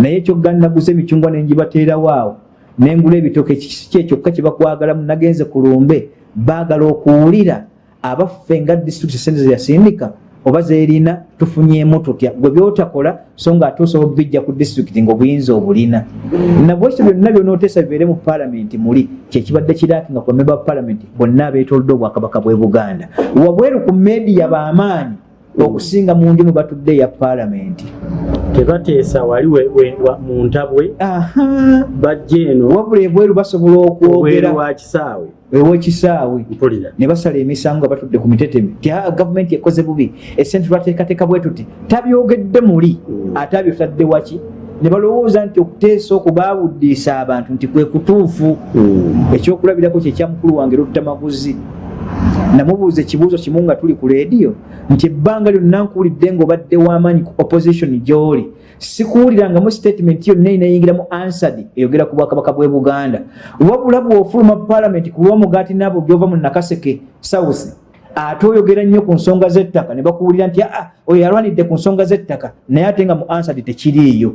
Naye ekyoggana naguza emicungwa nenjibateerawo awo nengula ebitooke kiki ekyokka kye bakwagalamu nagenze ku lumbe baagala okuwulira abaffe nga disitulikiti sente zeyasindika oba zeerina tufunyemu tutya gwe byotakola so nga ate osobola obijja ku disitulikiti ngaobuyinza obulina. Nabwe ekyo byonna byonooteesa bibeere mu palamenti muli kyekibadde kiraakinga ku bamemba ba palamenti bonna abeetolodde obwakabaka bw'e buganda. Wabweru ku mediya b'amaanyi okusinga mu nju mwe batudde eya palamenti tebateesa wali mu ntabwe. Aha. Bajja eno wabula ebweru basobola okwogera. wa kisaawe. Ewekisaawe ne basala emisango nga batudde ku mitetemi ti "Ah, gavumenti ekoze bubi. Esente lwateekateeka bwe tuti tabyogedde muli. Mm. ate abyotadde waki? Ne balowooza nti okuteesa okubaabuddiisa abantu nti kwe kutuufu. Ekyokulabirako kyekyamukulu wange lutamaguzi namubuuza ekibuuzo kimu nga tuli ku leediyo nti ebbanga lyonna nkuwulidde ng'obadde w'amaanyi ku opposition gy'oli. Sikuwulirangamu statement yonna inayingira mu ansadi eyogera ku bwakabaka bw'e buganda. Wabula bw'ofuluma palamenti ku lw'omugaati naabo gy'ova mu nakaseke south ate oyogera nnyo ku nsonga z'ettaka ne bakuwulira nti aa oyo yalwanidde ku nsonga z'ettaka naye ate nga mu ansadi tekiriiyo.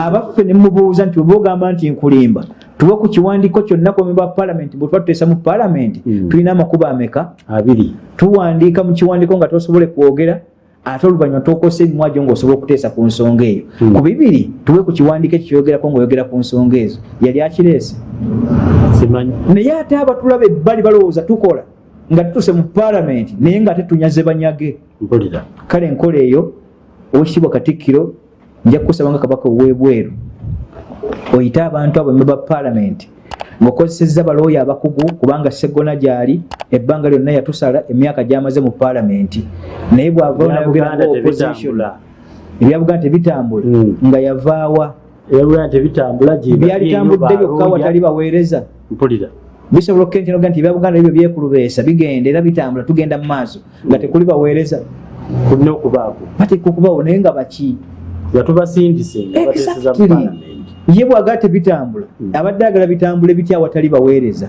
Abaffe ne mubuuza nti oba ogamba nti nkulimba tuwe ku kiwandiiko kyonna ku bamemba ba palamenti bwe tuba tuteesa mu palamenti Mm. tulina amakubo ameka? Abiri. Tuwandiika mu kiwandiiko nga tosobole kwogera ate oluvannyuma tokosa emimwa gyo ng'osobola okuteesa ku nsonga eyo. Mm. ku bibiri tuwe ku kiwandiiko ekyo kyogerako ng'oyogera ku nsonga ezo. Yali akireese naye ate abatulaba ebbali balowooza tukola nga tutuse mu palamenti naye nga ate tunyaze banyage kale enkola eyo owekitiibwa katikkiro nja kukusaba nga kabaka owebweru oyite abantu abo ba palamenti ng'okozesezza balooya abakugu kubanga segona gyali ebbanga lyonna yatusala emyaka gyamaze mu palamenti naye bw'avaawo nayogera Buganda nga opposition tebitambula ebya buganda tebitambula Mm. nga yavaawa byalitambudde byokka watali baweereza. Mpulira. Bisobola okukentenoga nti ebya buganda ebyo byekulubeesa bigenda era bitambula tugenda mu maaso. Nga tekuli baweereza. Kulina okubaako. Bateeka okubawo naye nga baki? Nga tubasindise nga bateeseza mu palamenti ye bwagaa tebitambula Mm. abadde agala bitambule bitya awatali baweereza?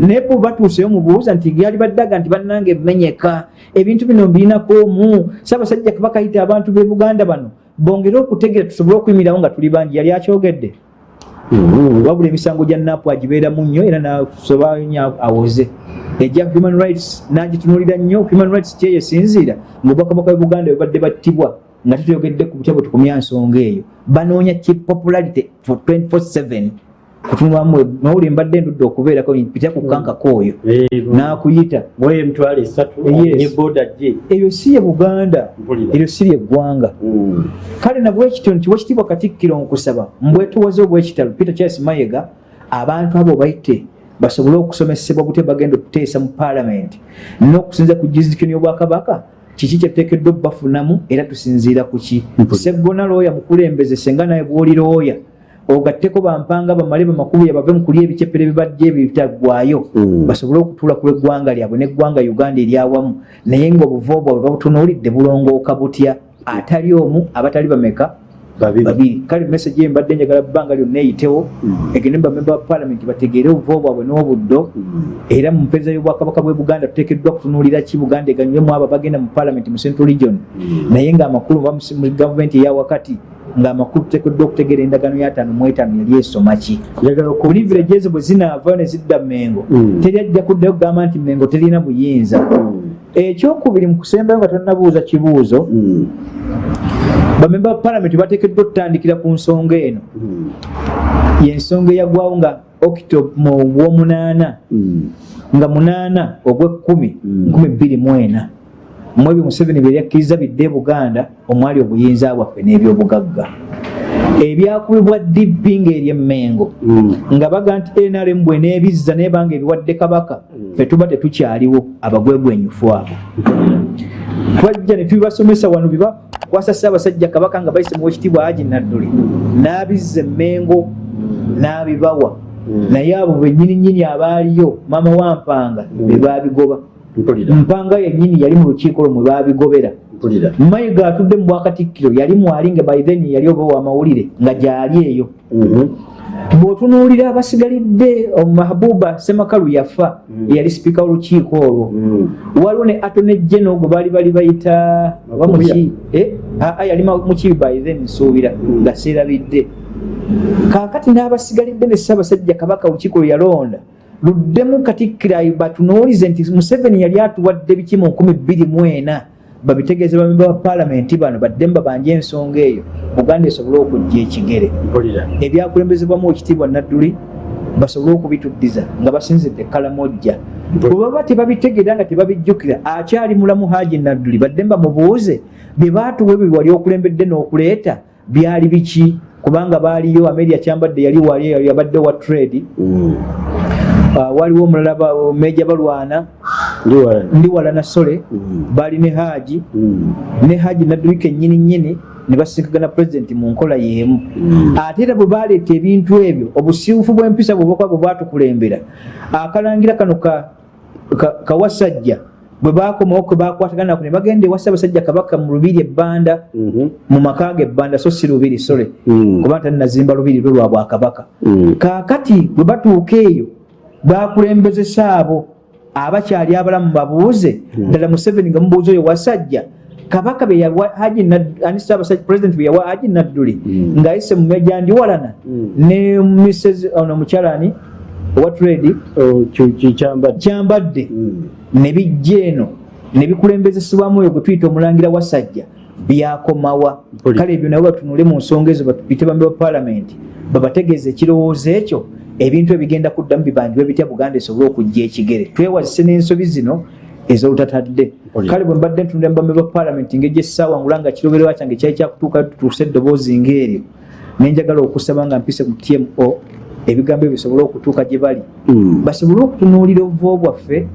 Naye bwe batuuseyo mubuuza nti yali baddaga nti bannange ebimenyeka ebintu bino mbirinakomu ssaabasajja kabaka yita abantu b'e buganda bano bongere okutegera tusobole okuyimirirawo nga tuli bangi yali akyogedde. Mhm. wabula emisango gya napu agibeeramu nnyo era nasoba nnyo awoze. Ejja human rights nagitunulira nnyo human rights kyeyo esinziira ngaobwakabaka bwe buganda bwe badde battibwa nga tutuyogedde ku butya bwe tukumya nsonga eyo. Banoonya ki popularity for 247 kutunulamu nawuli mbadde ndudde okubeerako pita ku kankako oyo. Eh, n'akuyita. eyo si ye buganda. Eryo si lyeggwanga Mm. kale nabwekityo nti wekitiibwa katikkiro nkusaba mbwetuwaze obwekitalo peter charles mayega abantu abo bayite basobole okusomesebwa bute bagenda okuteesa mu paalamenti n'okusinza ku jurisdiction y'obwakabaka kiki kyetuteekeddwa okubafunamu era tusinziira ku ki? Seggona looya mukulembeze senga naye bwoli looya ogatteko bampanga bamale bamakubuya bave mu kulya ebicepere bibajja ebyo bitaggwayo Mm. basobole okutuula ku lw'eggwanga lyabwe n'eggwanga uganda eryawamu naye ng'obuvo bwabwe babutunuulidde bulongooka butya atali omu abatali bameka babiri kale message ye mbadde njagala bbanga lyonna eyitewo. Mm. egende bamemba ba paalamenti bategeere obuvo bwabwe n'obuddo. Mm. era mu mpeereza y'obwakabaka bwe buganda tuteekeddwa kutunuulira ki buganda eganyulemu abo bagenda mu paalamenti mu central region. Mm. naye ng'amakulu oba mu- gavumenti eyawakati ng'amakulu tuteekeddwa okutegeera endagaano y'ataano mu etaano yali esoma ki? Privilege ezo bwe zinaava ne zidda mengo teri ajja kuddayo kugamba nti mengo terina buyinza. Ekyokubiri mu kusembayo nga tonnabuuza kibuuzo. Bamemba ba paalamenti bateekeddwa okutandikira ku nsonga eno Mm. yensonga eyagwawo nga octob mu gwomunaana Mm. nga munaana ogwekkumi Mm. nkumi bbiri mu ena mu ebyo museveni bye yakkiriza bidde e buganda omwali obuyinza bwaffe n'ebyobugagga ebyakubibwa dibbi ng'eryemmengo Mm. nga baga nti nrm bweneebizza naye banga ebiwadde kabaka ffe tuba tetukyaliwo abagwegwenyufu abo twajja ne tubibasomesa wano biba kwasa ssaabasajja kabaka nga bayise muwekitiibwa haji nadduli. N'abizza emmengo n'abibawa. Mm. naye abo bennyininyini abaaliyo maama wampanga be baabigoba. Mpanga yennyini yali mu lukiiko lwo mwe baabigobera. Mayiga atudde mu bwakatikkiro yali mwali nga by then yali oba wamawulire nga gyali eyo. Mhm. Bw'otunuulira abasigalidde mahabuba semakalu yafa eyali sipiika w'olukiiko olwo Mm. waliwo ne atone geno gwe baali bali bayita oba muki eh? aa yali ma- mukibi by then nsuubira Mm. nga seerabidde kaakati n'abasigalidde ne ssaabasajja kabaka olukiiko lwe yalonda luddemu katikkira batunuulize nti museveni yali atuwadde biki mu nkumi bbiri mu ena babitegeeze bamemba ba paalamenti bano baddemu babanje ensonga eyo buganda esobole okujja ekigere ebyakulembezebwamu ekitiibwa nadduli basobole okubituddiza nga basinzidde kalamojja. Bwe baba tebabitegeera nga tebabijjukira akyali mulamu haji nadduli badde bamubuuze bye baatuwa ebyo wali okulembedde n'okuleeta byali biki? Kubanga baaliyo ameria kyambadde yali wali yabadde wa trade. Mm. Waliwo omulala meja balwana ndi wala ndi wala nasole Mm. baali ne haji Mm. ne haji nadduli kennyini nnyini ne basinkagana pulezidenti mu nkola y'emu Mm. ate era bwe baleeta ebintu ebyo obusiiwufu bw'empisa bwebakuba bwe bwatukulembera akalangira kano ka- ka- kawasajja bwe bakomawo ke bakwataganako ne bagenda ewa ssaabasajja kabaka mu lubiri ebbanda Mhm. mu maka ge ebbanda so si lubiri sole kuba talinazimba lubiri lwe lwa bwakabaka kaakati bwe batuuka eyo bakulembezesa abo abakyali abalamu babuuze. Ddala museveni nga mubuuza oyo wasajja kabaka be yawa haji Nad- ani ssaabasajja pulezidenti bwe yawa haji nadduli Mm. ng'ayise mu meja ndiwalana. Mm. ne mrs ono mukyalani owa trade Oh, kyambadde. Ne bijja eno ne bikulembezesebwamu oyo gwe tuyita omulangira wasajja byakomawa. Kale ebyo nabo batunule mu nsonga ezo batupite bambe ba paalamenti. Babategeeza ekirowoozo ekyo ebintu ebigenda kuddamu bibanjibwe bitya buganda esobole okujja ekigere. Twewazise n'ensobi zino ez'olutatadde kale bwe mbadde ntunulira mu bambe ba paalamenti ngeri gyessaawa ngula nga kirobererwa kyange kyali kyakutuuka tutuuse eddoboozi ng'eryo nenjagala okusaba nga mpise ku tmo ebigambo ebyo bisobole okutuuka gye bali. Mm. basobole okutunuulira obuvo bwaffe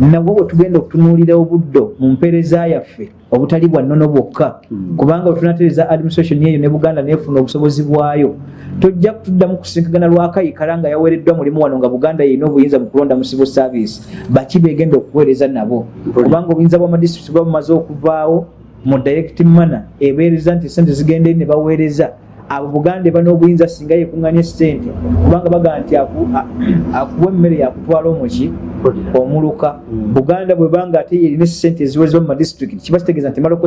nabwo bwe tugenda okutunuulira obuddo mu mpeereza yaffe obutali bwa nnono bwokka. Mm. kubanga bwe tunatereeza administration eyo ne buganda neefuna obusobozi bwayo. Tojja kutuddamu kusinkagana lwakayikala nga yaweereddwa mulimu wano nga buganda yeyina obuyinza mu kulonda mu civil service. Baki begenda okuweereza nabo. Kubanga obuyinza bw'amadistrict buba bumaze okuvaawo mu direct manner ebeereza nti sente zigenda ne baweereza abo buganda eba n'obuyinza singa yekuŋŋanya sente kubanga bagaa nti akuwa emmere yakutwala omuki omuluka Mm. buganda bwebanga ate yerina esente eziwezebwa mu madistrict kiba kitegeeza nti maloko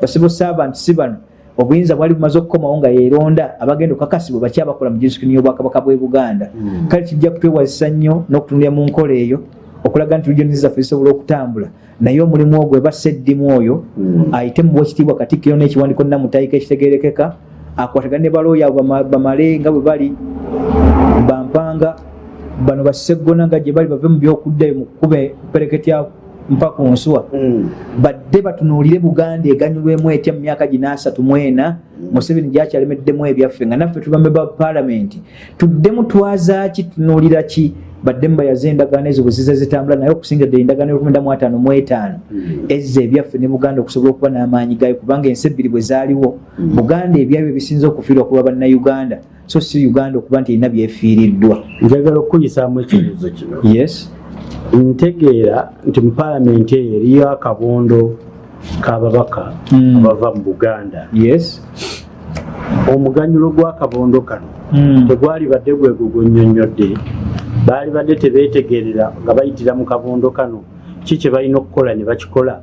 basibo servant si bano obuyinza bwali bumaze okukomawo nga yeronda abagenda okukakasibwa baki abakola mu disitulikiti y'obwakabaka bw'e buganda Mm. kale kijja kutwewazisa nnyo n'okutunulira mu nkola eyo okulaga nti regioni zaffe zisobola okutambula naye omulimu ogwo eba seddimu oyo Mm. ayite mu bwekitiibwa katikkiro n'ekiwandiiko namutayika ekitegerekeka akwatagana ne balooya bama- bamale nga bwe bali bampanga bano baseggona nga gye bali bave mu byokuddayo mu kkuba pereketya mpa ku nsuwa. Mm. badde batunuulire buganda eganyulwemu etya mu myaka gina asatu mu ena museveni gyakyalemeddemu ebyaffe nga naffe tubambe ba paalamenti. Tuddemu twaza ki? Tunuulira ki baddemu bayaze endagaano ezo bwe ziza zitambula naye okusinga ddala endagaano y'olukumi mu ataano mu etaano ezza ebyaffe ne buganda okusobola okuba n'amaanyi gayo kubanga ensi ebbiri bwe zaaliwo. Buganda ebyabyo bisinza okufiirwa kuba bannayuganda so si uganda okuba nti erina byefiiriddwa. Njagala okukuyisaamu ekibuuzo kino. Yes ntegeera nti mu paalamenti eyo eriyo akabondo k'ababaka Mm. abava mu buganda. Yes. Omuganyulo gw'akabondo kano Mm. tegwali badde gwe gugunnyonnyodde. Baali badde tebeetegerera nga bayitira mu kabondo kano. Ki kye balina okukola ne bakikola?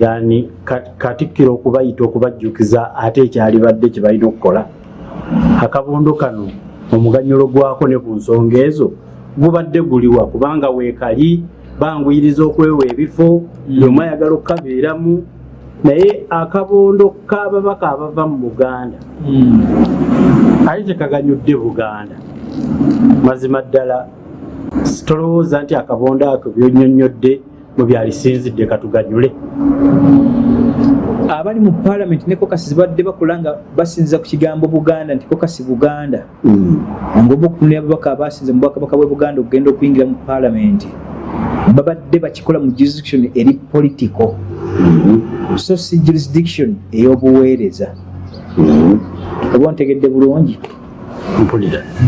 Yani ka- katikkiro okubayita okubajjukiza ate ekyali badde kye balina okukola. Akabondo kano omuganyulo gwako ne ku nsonga ezo gubadde guliwa kubanga weekali banguyiriza okwewa ebifo buli omu ayagala okukabeeramu. Naye akabondo k'ababaka abava mu buganda Mm. ali tekaganyudde buganda. Mazima ddala tolowooza nti akabondo ako byonyonyodde mu byalisinzidde katuganyule abali mu paalamenti ne kokasi zibadde bakola nga basinziza ku kigambo buganda nti kokasi buganda. Ngoba okutunira ababaka abasinze mu bwakabaka bwe buganda okugenda okuyingira mu paalamenti babadde bakikola mu jurisdiction eri political so si jurisdiction ey'obuweereza. Oba ontegedde bulungi?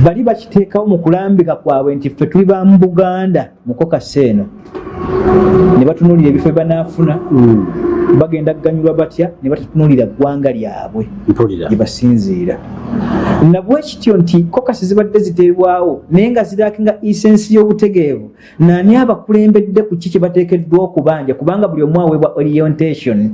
Bali bakiteekawo mu kulambika kwabwe nti ffe tuli ba mu buganda mu kokasi eno. Ne batunuulira ebifo banaafuna bagenda kuganyulwa batya? Ne batatunuulira ggwanga lyabwe gye basinziira. Nabwe kityo nti kokasi zibadde ziteebwawo naye nga ziraaki nga isensi y'obutegeevu naani abakulembedde ku ki kye bateekeddwa okubanja? Kubanga buli omu aweebwa orientation.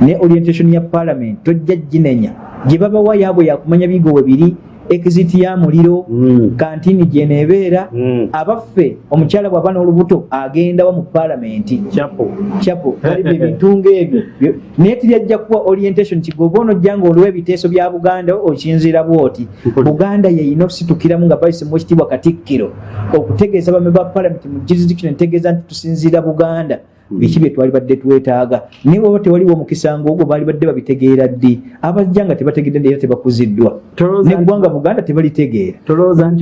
Ne orientation ya parliament tojja ginenya gye babawa yaabwe yakumanya bigowe biri exit ya muliro Mm. kantini gyeneebeera Mm. abaffe omukyala bw'aba n'olubuto agendawa mu paalamenti. Kyapo chapo kalibe ebitunga ebyo. Byo- naye tiryajja kuwa orientation kigoba onojja nga oliwo ebiteeso bya buganda okinzira bwoti. Buganda yeyina okusitukiramu nga bayisemu ekitiibwa katikkiro okutegeeza bame ba parliament mu jurisdiction entegeeza nti tusinziira buganda biki bye twali badde twetaaga? Naye bwaba tewaliwo omukisa ngaogwo baali badde babitegeera ddi? Abajja nga tebategedde era tebakuziddwa. Neggwanga buganda tebalitegeera.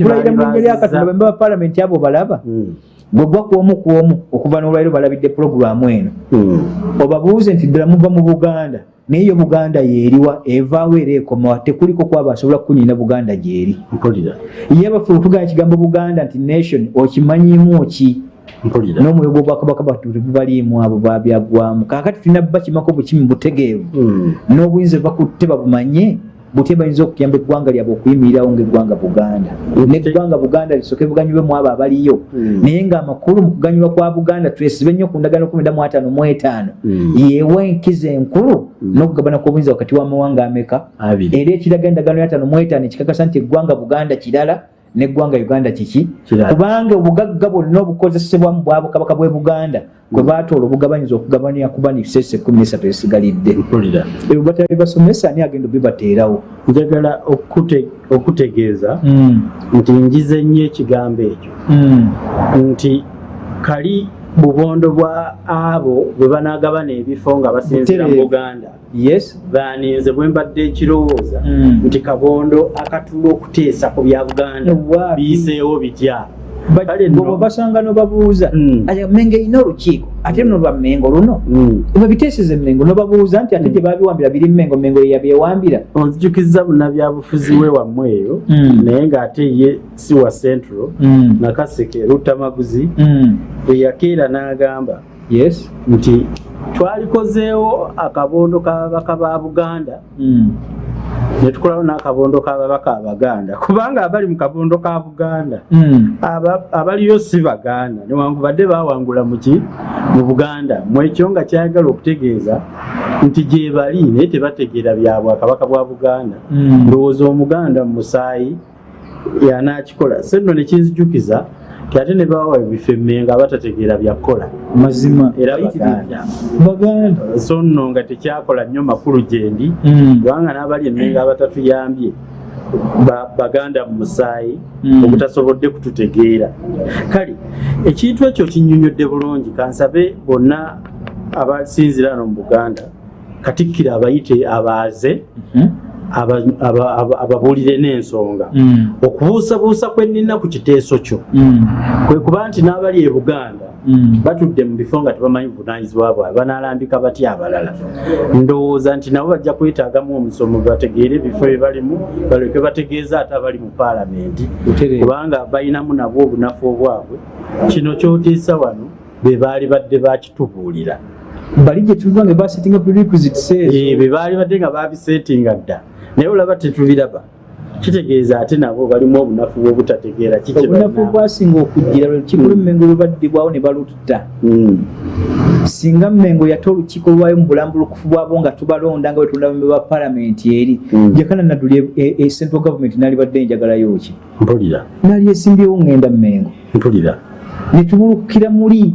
Kulayira mu nnya lyakatonda bazizza- bame ba parliament abo balaba. Mm. bwe gwa kwomu kwomu okuva n'olwaliro balabidde pulogulaamu eno. Mm. obabuuze nti ddala muva mu buganda naye yo buganda yeeriwa evaawo era ekomawa tekuliko kwaba asobola kukunyina buganda gyeri. Ye bafe otugana ekigambo buganda nti nation okimanyimu ki n'omwoyo gw'obwakabaka batebaliimu abo babyaggwamu kaakati tulina bakimako bukimi butegeevu. Mm. n'obuyinza bakutte babumanye butya bayinza okuyamba eggwanga lyabwe okuyimirirawo ngaeggwanga buganda. Neggwanga buganda lisooke buganyulwemu abo abaliyo. Mm. naye ng'amakulu mu kuganyulwa kwa buganda twesibe nnyo ku ndagaano kumi mu etaano. Mm. yeewa enkiza enkulu n'okugabana kw'obuyinza wakati w'amawanga ameka? Era ekiraga endagaano y'ataano mu etaano ekikakasa nti eggwanga buganda kirala neggwanga uganda kiki? Kubanga obugagga bwonna obukozesebwa mu bwabukabaka bw'e buganda kwe baatoola obugabanyiza okugabanira kuba nisese ekumi nesatu esigalidde ebyo batali basomesa ani agenda obibateerawo? Njagala okute- okutegeeza Mm, nti njize nnyo ekigambo ekyo. Mm, nti kali bubondo bwa abo bwe banagabana ebifo nga basinzira mu buganda. Baninze bwe mbadde ekirowooza Mm. nti kabondo akatula okuteesa ku bya buganda. Biyiseewo bitya bwe basanga nobabuuza Mm. ati mengo erina olukiiko ate luno lwa mengo luno Mm. babiteeseza emengo nobabuuza nti ate gye babiwambira biri mengo mengo yeyabyewambira onzijukiza munnabyabufuzi we wammwe eyo Mm. naye ng'ate ye si wa central nakaseke rutamaguzi bwe yakeera n'agamba yes. Nti twalikozeewo akabondo k'ababaka ba buganda Mm. ne tukolawo n'akabondo k'ababaka abaganda kubanga abali mu kabondo ka buganda Mm. aba- abaliyo si baganda newankubadde bawangula muki mu buganda. Mwekyo nga kyayagala okutegeeza nti gye bali naye tebategeera bya bwakabaka bwa buganda. Mm. ndowooza omuganda mu musaayi yanakikola se nno nekinzijukiza ate ne bawa ebifo emmenga abatategeera byakola. Mazima. Era baganda. so nno nga tekyakola nnyo makulu gyendi Mm. kubanga n'abali emmenga abatatuyambye ba- baganda mu musaayi Mm. obutasobodde kututegeera. Kale ekintu ekyo kinnyonnyodde bulungi kansabe bonna abasinzira ano mu buganda katikkiro abayite abaaze Aba- aba- aba- ababuulire n'ensonga Mm. okubuusabuusa kwe nnina ku kiteeso kyo Mm. kwe kuba nti n'abali e buganda Mm. batudde mu bifo nga tebamanyi buvunaanyizibwa bwabwe banaalambika batya abalala ndowooza nti nabo bajja kwetaagamu omusomo bategeere ebifo bye balimu baleke bategeeza ate abali mu paalamenti kubanga balinamu nabwo obunafu obwabwe kino kyotiisa wano be baali badde bakitubuulira bali gye tuliva nga basettinga prerequisites ezo be baali badde nga babiseetinga dda. Naye olaba tetubiraba. Kitegeeza ate nabo balimu obunafu bwobutategeera kiki obunafu balina. bwasinga okujjira lwe lukiiko lw'emmengo lwe baddibwawo ne balutta Mm. singa mmengo yate olukiiko lwayo mu bulambulukufu bwabo nga tubalonda nga bwetulonda bambe ba palamenti eri jakana nadduli e central government nali badde njagalayo ki mpulira. Nali esimbyewo ngenda mmengo. Mpulira. Netubulukira muli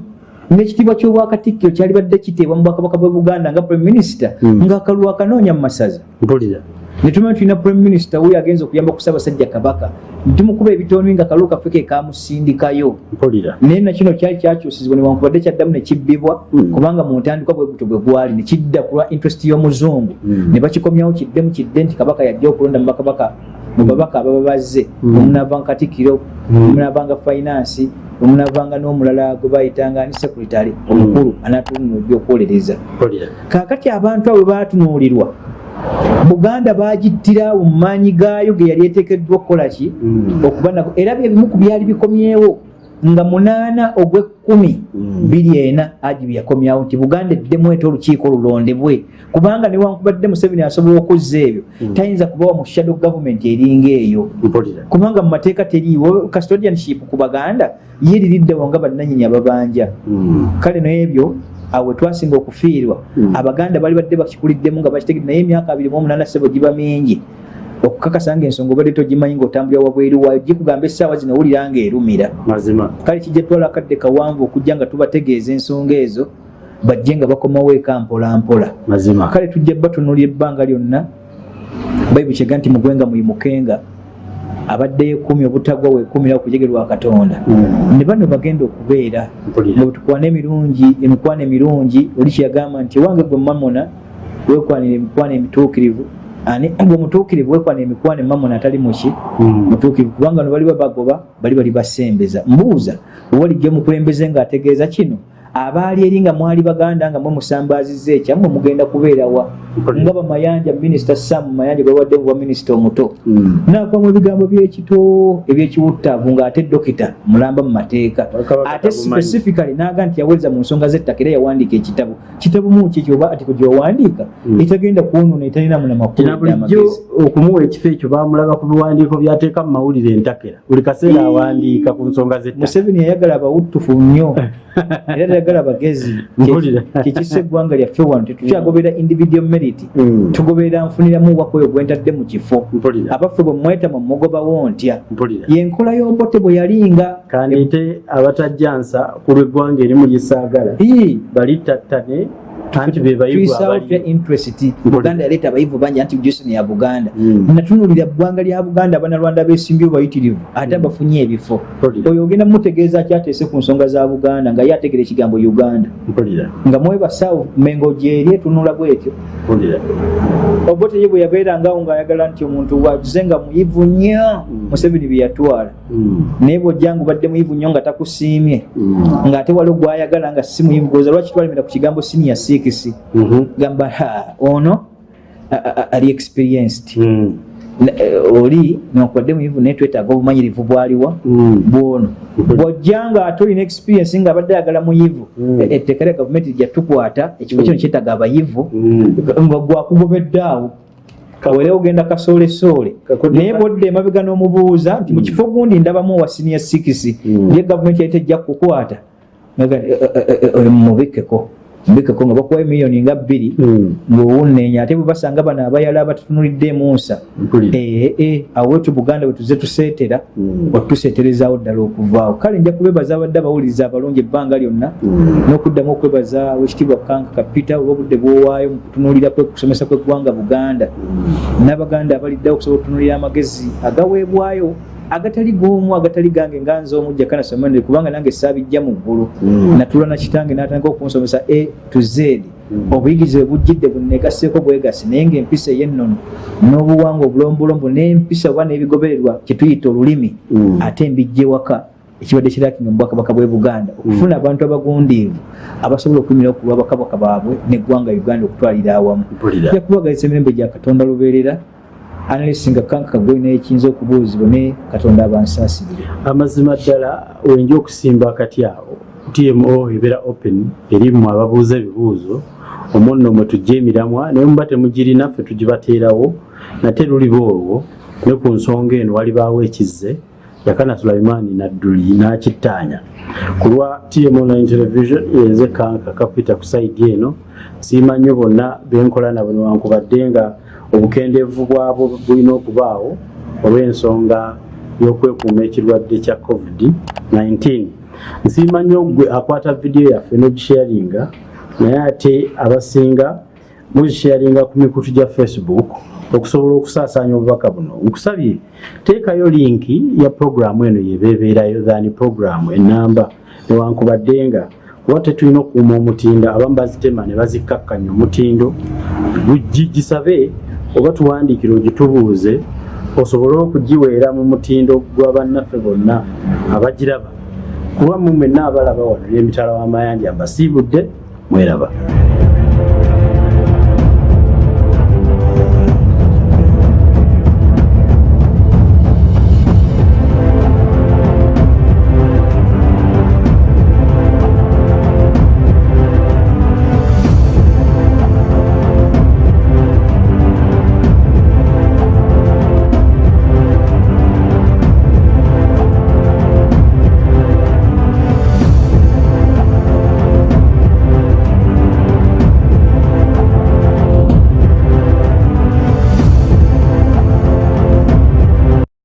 n'ekitiibwa ky'obwakatikkiro kyali badde kiteebwa mu bwakabaka bwe buganda nga prime minister Mm. ng'akalulu akanoonya mu masaza mpulira netumanya tulina prime minister wuyo agenza okuyamba ku ssaabasajja kabaka tumukuba ebitondwi nga kalulu kaffe ke kamusindikayo naye nakino kyali kyakyusizibwa newankubadde kyaddamu nekibbibwa Mm. kubanga mu ntandikwa bwe gutyo bwe gwali nekidda ku lwa interest y'omuzungu Mm. ne bakikomyawo kiddemu kidde nti kabaka yajja okulonda mu bakabaka mu babaka ababa bazze omunaavanga katikkiro Mm. omunaavanga finance omunaavanga n'omulala gwe bayitanga ni secretary omukulu anatunuula ebyokwolereza mpulira kaakati abantu abo batunuulirwa buganda bagittira mu maanyi gaayo ge yali eteekeddwa okukola ki? Mm. okuba nako era byebimu ku byali bikomyewo nga munaana ogw'ekkumi Mm. biri ena agi bye yakomyawo nti buganda eddemu ete olukiiko lulondebwe kubanga newankubadde museveni asobola okuzza ebyo Mm. tayinza kubawa mu shadow government eringa eyo kubanga mu mateeka teriiwo custodianship ku baganda ye liriddewo nga bannanyini ababanja Mm. kale n'ebyo awo we twasinga okufiirwa Mm. abaganda bali badde bakikuliddemu nga bakitegedde naye emyaka abiri mu omunaana sebo giba mingi okukakasa nga ensonga obadde togimanyi ng'otambulira wabweru waayo gikugamba essaawa zino owulira nga erumira kale kijja twala akadde kawanvu okujja nga tubategeeza ensonga ezo bajje nga bakomawo eka mpola mpola mazima. Kale tujja batunulira ebbanga lyonna. Bayibuli kyega nti mugwenga muyimukenga abaddeyo ekumi obutagwa wekumira okujegerwa katonda. Mm. ne bano bagenda okubeera nga bwetukwana emirungi emikwano emirungi oli kyeyagamba nti ewange gwe mamona wekwanira emikwano emituukirivu ani gwe mutuukirivu wekwanira emikwano emamona atali muki? Mm. mutuukirivu kubanga no bali babagoba bali bali basembeza. Mbuuza owalijja omukulembeze ng'ategeeza kino abaali eri nga mwali baganda nga mwe musambaazizza ekyammwe mugenda kubeerawa Mpulira. nga bamayanja minisita sam mayanja gwewadde mu bwaminisita omuto. Mm. naavamu ebigambo byekito ebyekiwuttaavu ng'ate dokita mulamba mu mateeka. Ate specifically naga nti yaweza mu nsonga z'ettaka era yawandiika ekitabo. Kitabu muki kyoba atiko gyowandiika? Mm. etagenda kwonoona etalinamu kina namakulu bulijjo okumuwa ekifo ekyo bamulaba ku biwandiiko byateeka mu mawulire entakera. Buli kaseera awandiika ku nsonga z'ettaka museveni yayagala abawuttufu nnyo. Era tayagala abagezi Mpulira. kikisa eggwanga lyaffe wano tetukyagobera individual merit. Mm. tugoberera nfuniramu wakweyo gwentadde mu kifo. Abaffe bwe mwetama mugobawo ntya yenkola y'obote bwe yalinga. Kandeete abatajjansa ku lw'eggwanga erimu lyesaagala Ii, balittattane anti be bayivu tuyisaawo tya abali interest buganda yaleeta abayivu bangi anti jason ya buganda. Mm. natunulira ggwanga lya buganda abanalwanda besimbye bayitirivu ate abafunye ebifo. Mpulira. Oyo ogenda mutegeeza kyateese ku nsonga za buganda nga ye ategera ekigambo uganda? Nga mwebasawo mengo gyeri etunula bwetyo. Obote ye bwe yabeerangawo ng'ayagala nti omuntu waze nga muyivu nnyo Mm. museveni bye yatwala. Naye bw'ojjanga obadde muyivu nnyo nga takusiimye ng'ate waliwo gwayagala nga si muyivu goza lwaki twalemera ku kigambo siniya sikisi Mhm. gamba ha ono ali experienced. Mm. Eh, oli newankubadde muyivu naye twetaaga obumanyirivu bwaliwa Mm. bwono. Bw'ojjanga ate olina experience nga abadde ayagala muyivu Mm. e- etteeka lya gavumenti lijja tukwata ekifo kino kyetaaga abayivu nga gwakugobedde awo. Kawerewo ogenda kasolesoole Kakodde- naye bwodde emabega n'omubuuza nti mu kifo gundi ndabamu owa siniya sikisi ye gavumenti yali tejja kukukwata. Nga- eh, eh, eh, eh, mbikako nga bakuwa emiliyoni nga bbiri Mm. ng'owunnenya ate bwe basanga bano abayala abatutunuliddemu nsa Mpulira. ee awo wetu buganda bwe tuze tuseetera Mm. watuseeterezaawo ddala okuvaawo kale nja kubebaza abadde abawuliriza abalungi ebbanga lyonna Mm. n'okuddamu okwebaza wekitiibwa kanka kapita olw'obudde bwowaayo mu kutunuulira kwe kusomesa kw'eggwanga buganda n'abaganda abaliddewo okusobola okutunuulira amagezi agaweebwayo agatali g'omu agatali gange nga nze omu jakanasomanire kubanga nange saabijja mu ggulu Mm. natula na kitange n'atandika okunsomesa a to z Mm. obuyigirize bujjidde bunegasseeko bwegasi naye ngaempisa ey'ennono n'obuwangwa obulombolombo n'empisa oba n'ebigobererwa kyetuyita olulimi Mm. ate mbijja ewaka ekibadde kirakinga mu bwakabaka bw'e buganda okufuna abantu abagundiivu abasobola okuyimira okulwa bakabaka baabwe n'eggwanga uganda okutwalira awamu kubagaliza emirembe gya katonda lubeerera analisinga kanka gwe n'ekiyinza okubuuzibwa ne katonda abansaasirire amazima ddala wenja okusimba akati awo. Tmo ebeera open erimu ababuuza ebibuuzo. Omunno mwe tujja emiramwa naye muba temugirina ffe tugibateerawo nate luliba olwo ne ku nsonga eno walibaawo ekizze yakana sulaimaani nadduli n'akittaanya ku lwa tmo line television yenze kanka kapita ku saidi eno. Siima nnyo bonna benkola nabo newankubadde nga obukendeevu bwabwo bulina okubaawo olw'ensonga y'okwekuuma ekirwadde kya covid-19 nsiima nnyo gwe akwata vidiyo yaffe n'ogisharinga naye ate abasinga mugisharinga ku mikutu gya facebook okusobola okusaasaanya obubaka buno. Nkusabye teekayo linki ya puroguramu eno yebeebeerayo thani puroguramu enamba newankubadde nga kuba tetulina okukuuma omutindo abamu bazitema ne bazikkakkanya omutindo. Gugi- gisabe oba tuwandiikire ogitubuuze osobole okugiweera mu mutindo gwa bannaffe bonna abagiraba. Kulwa mu mwenna abalaba wano emitala w'amayanja mbasiibudde mweraba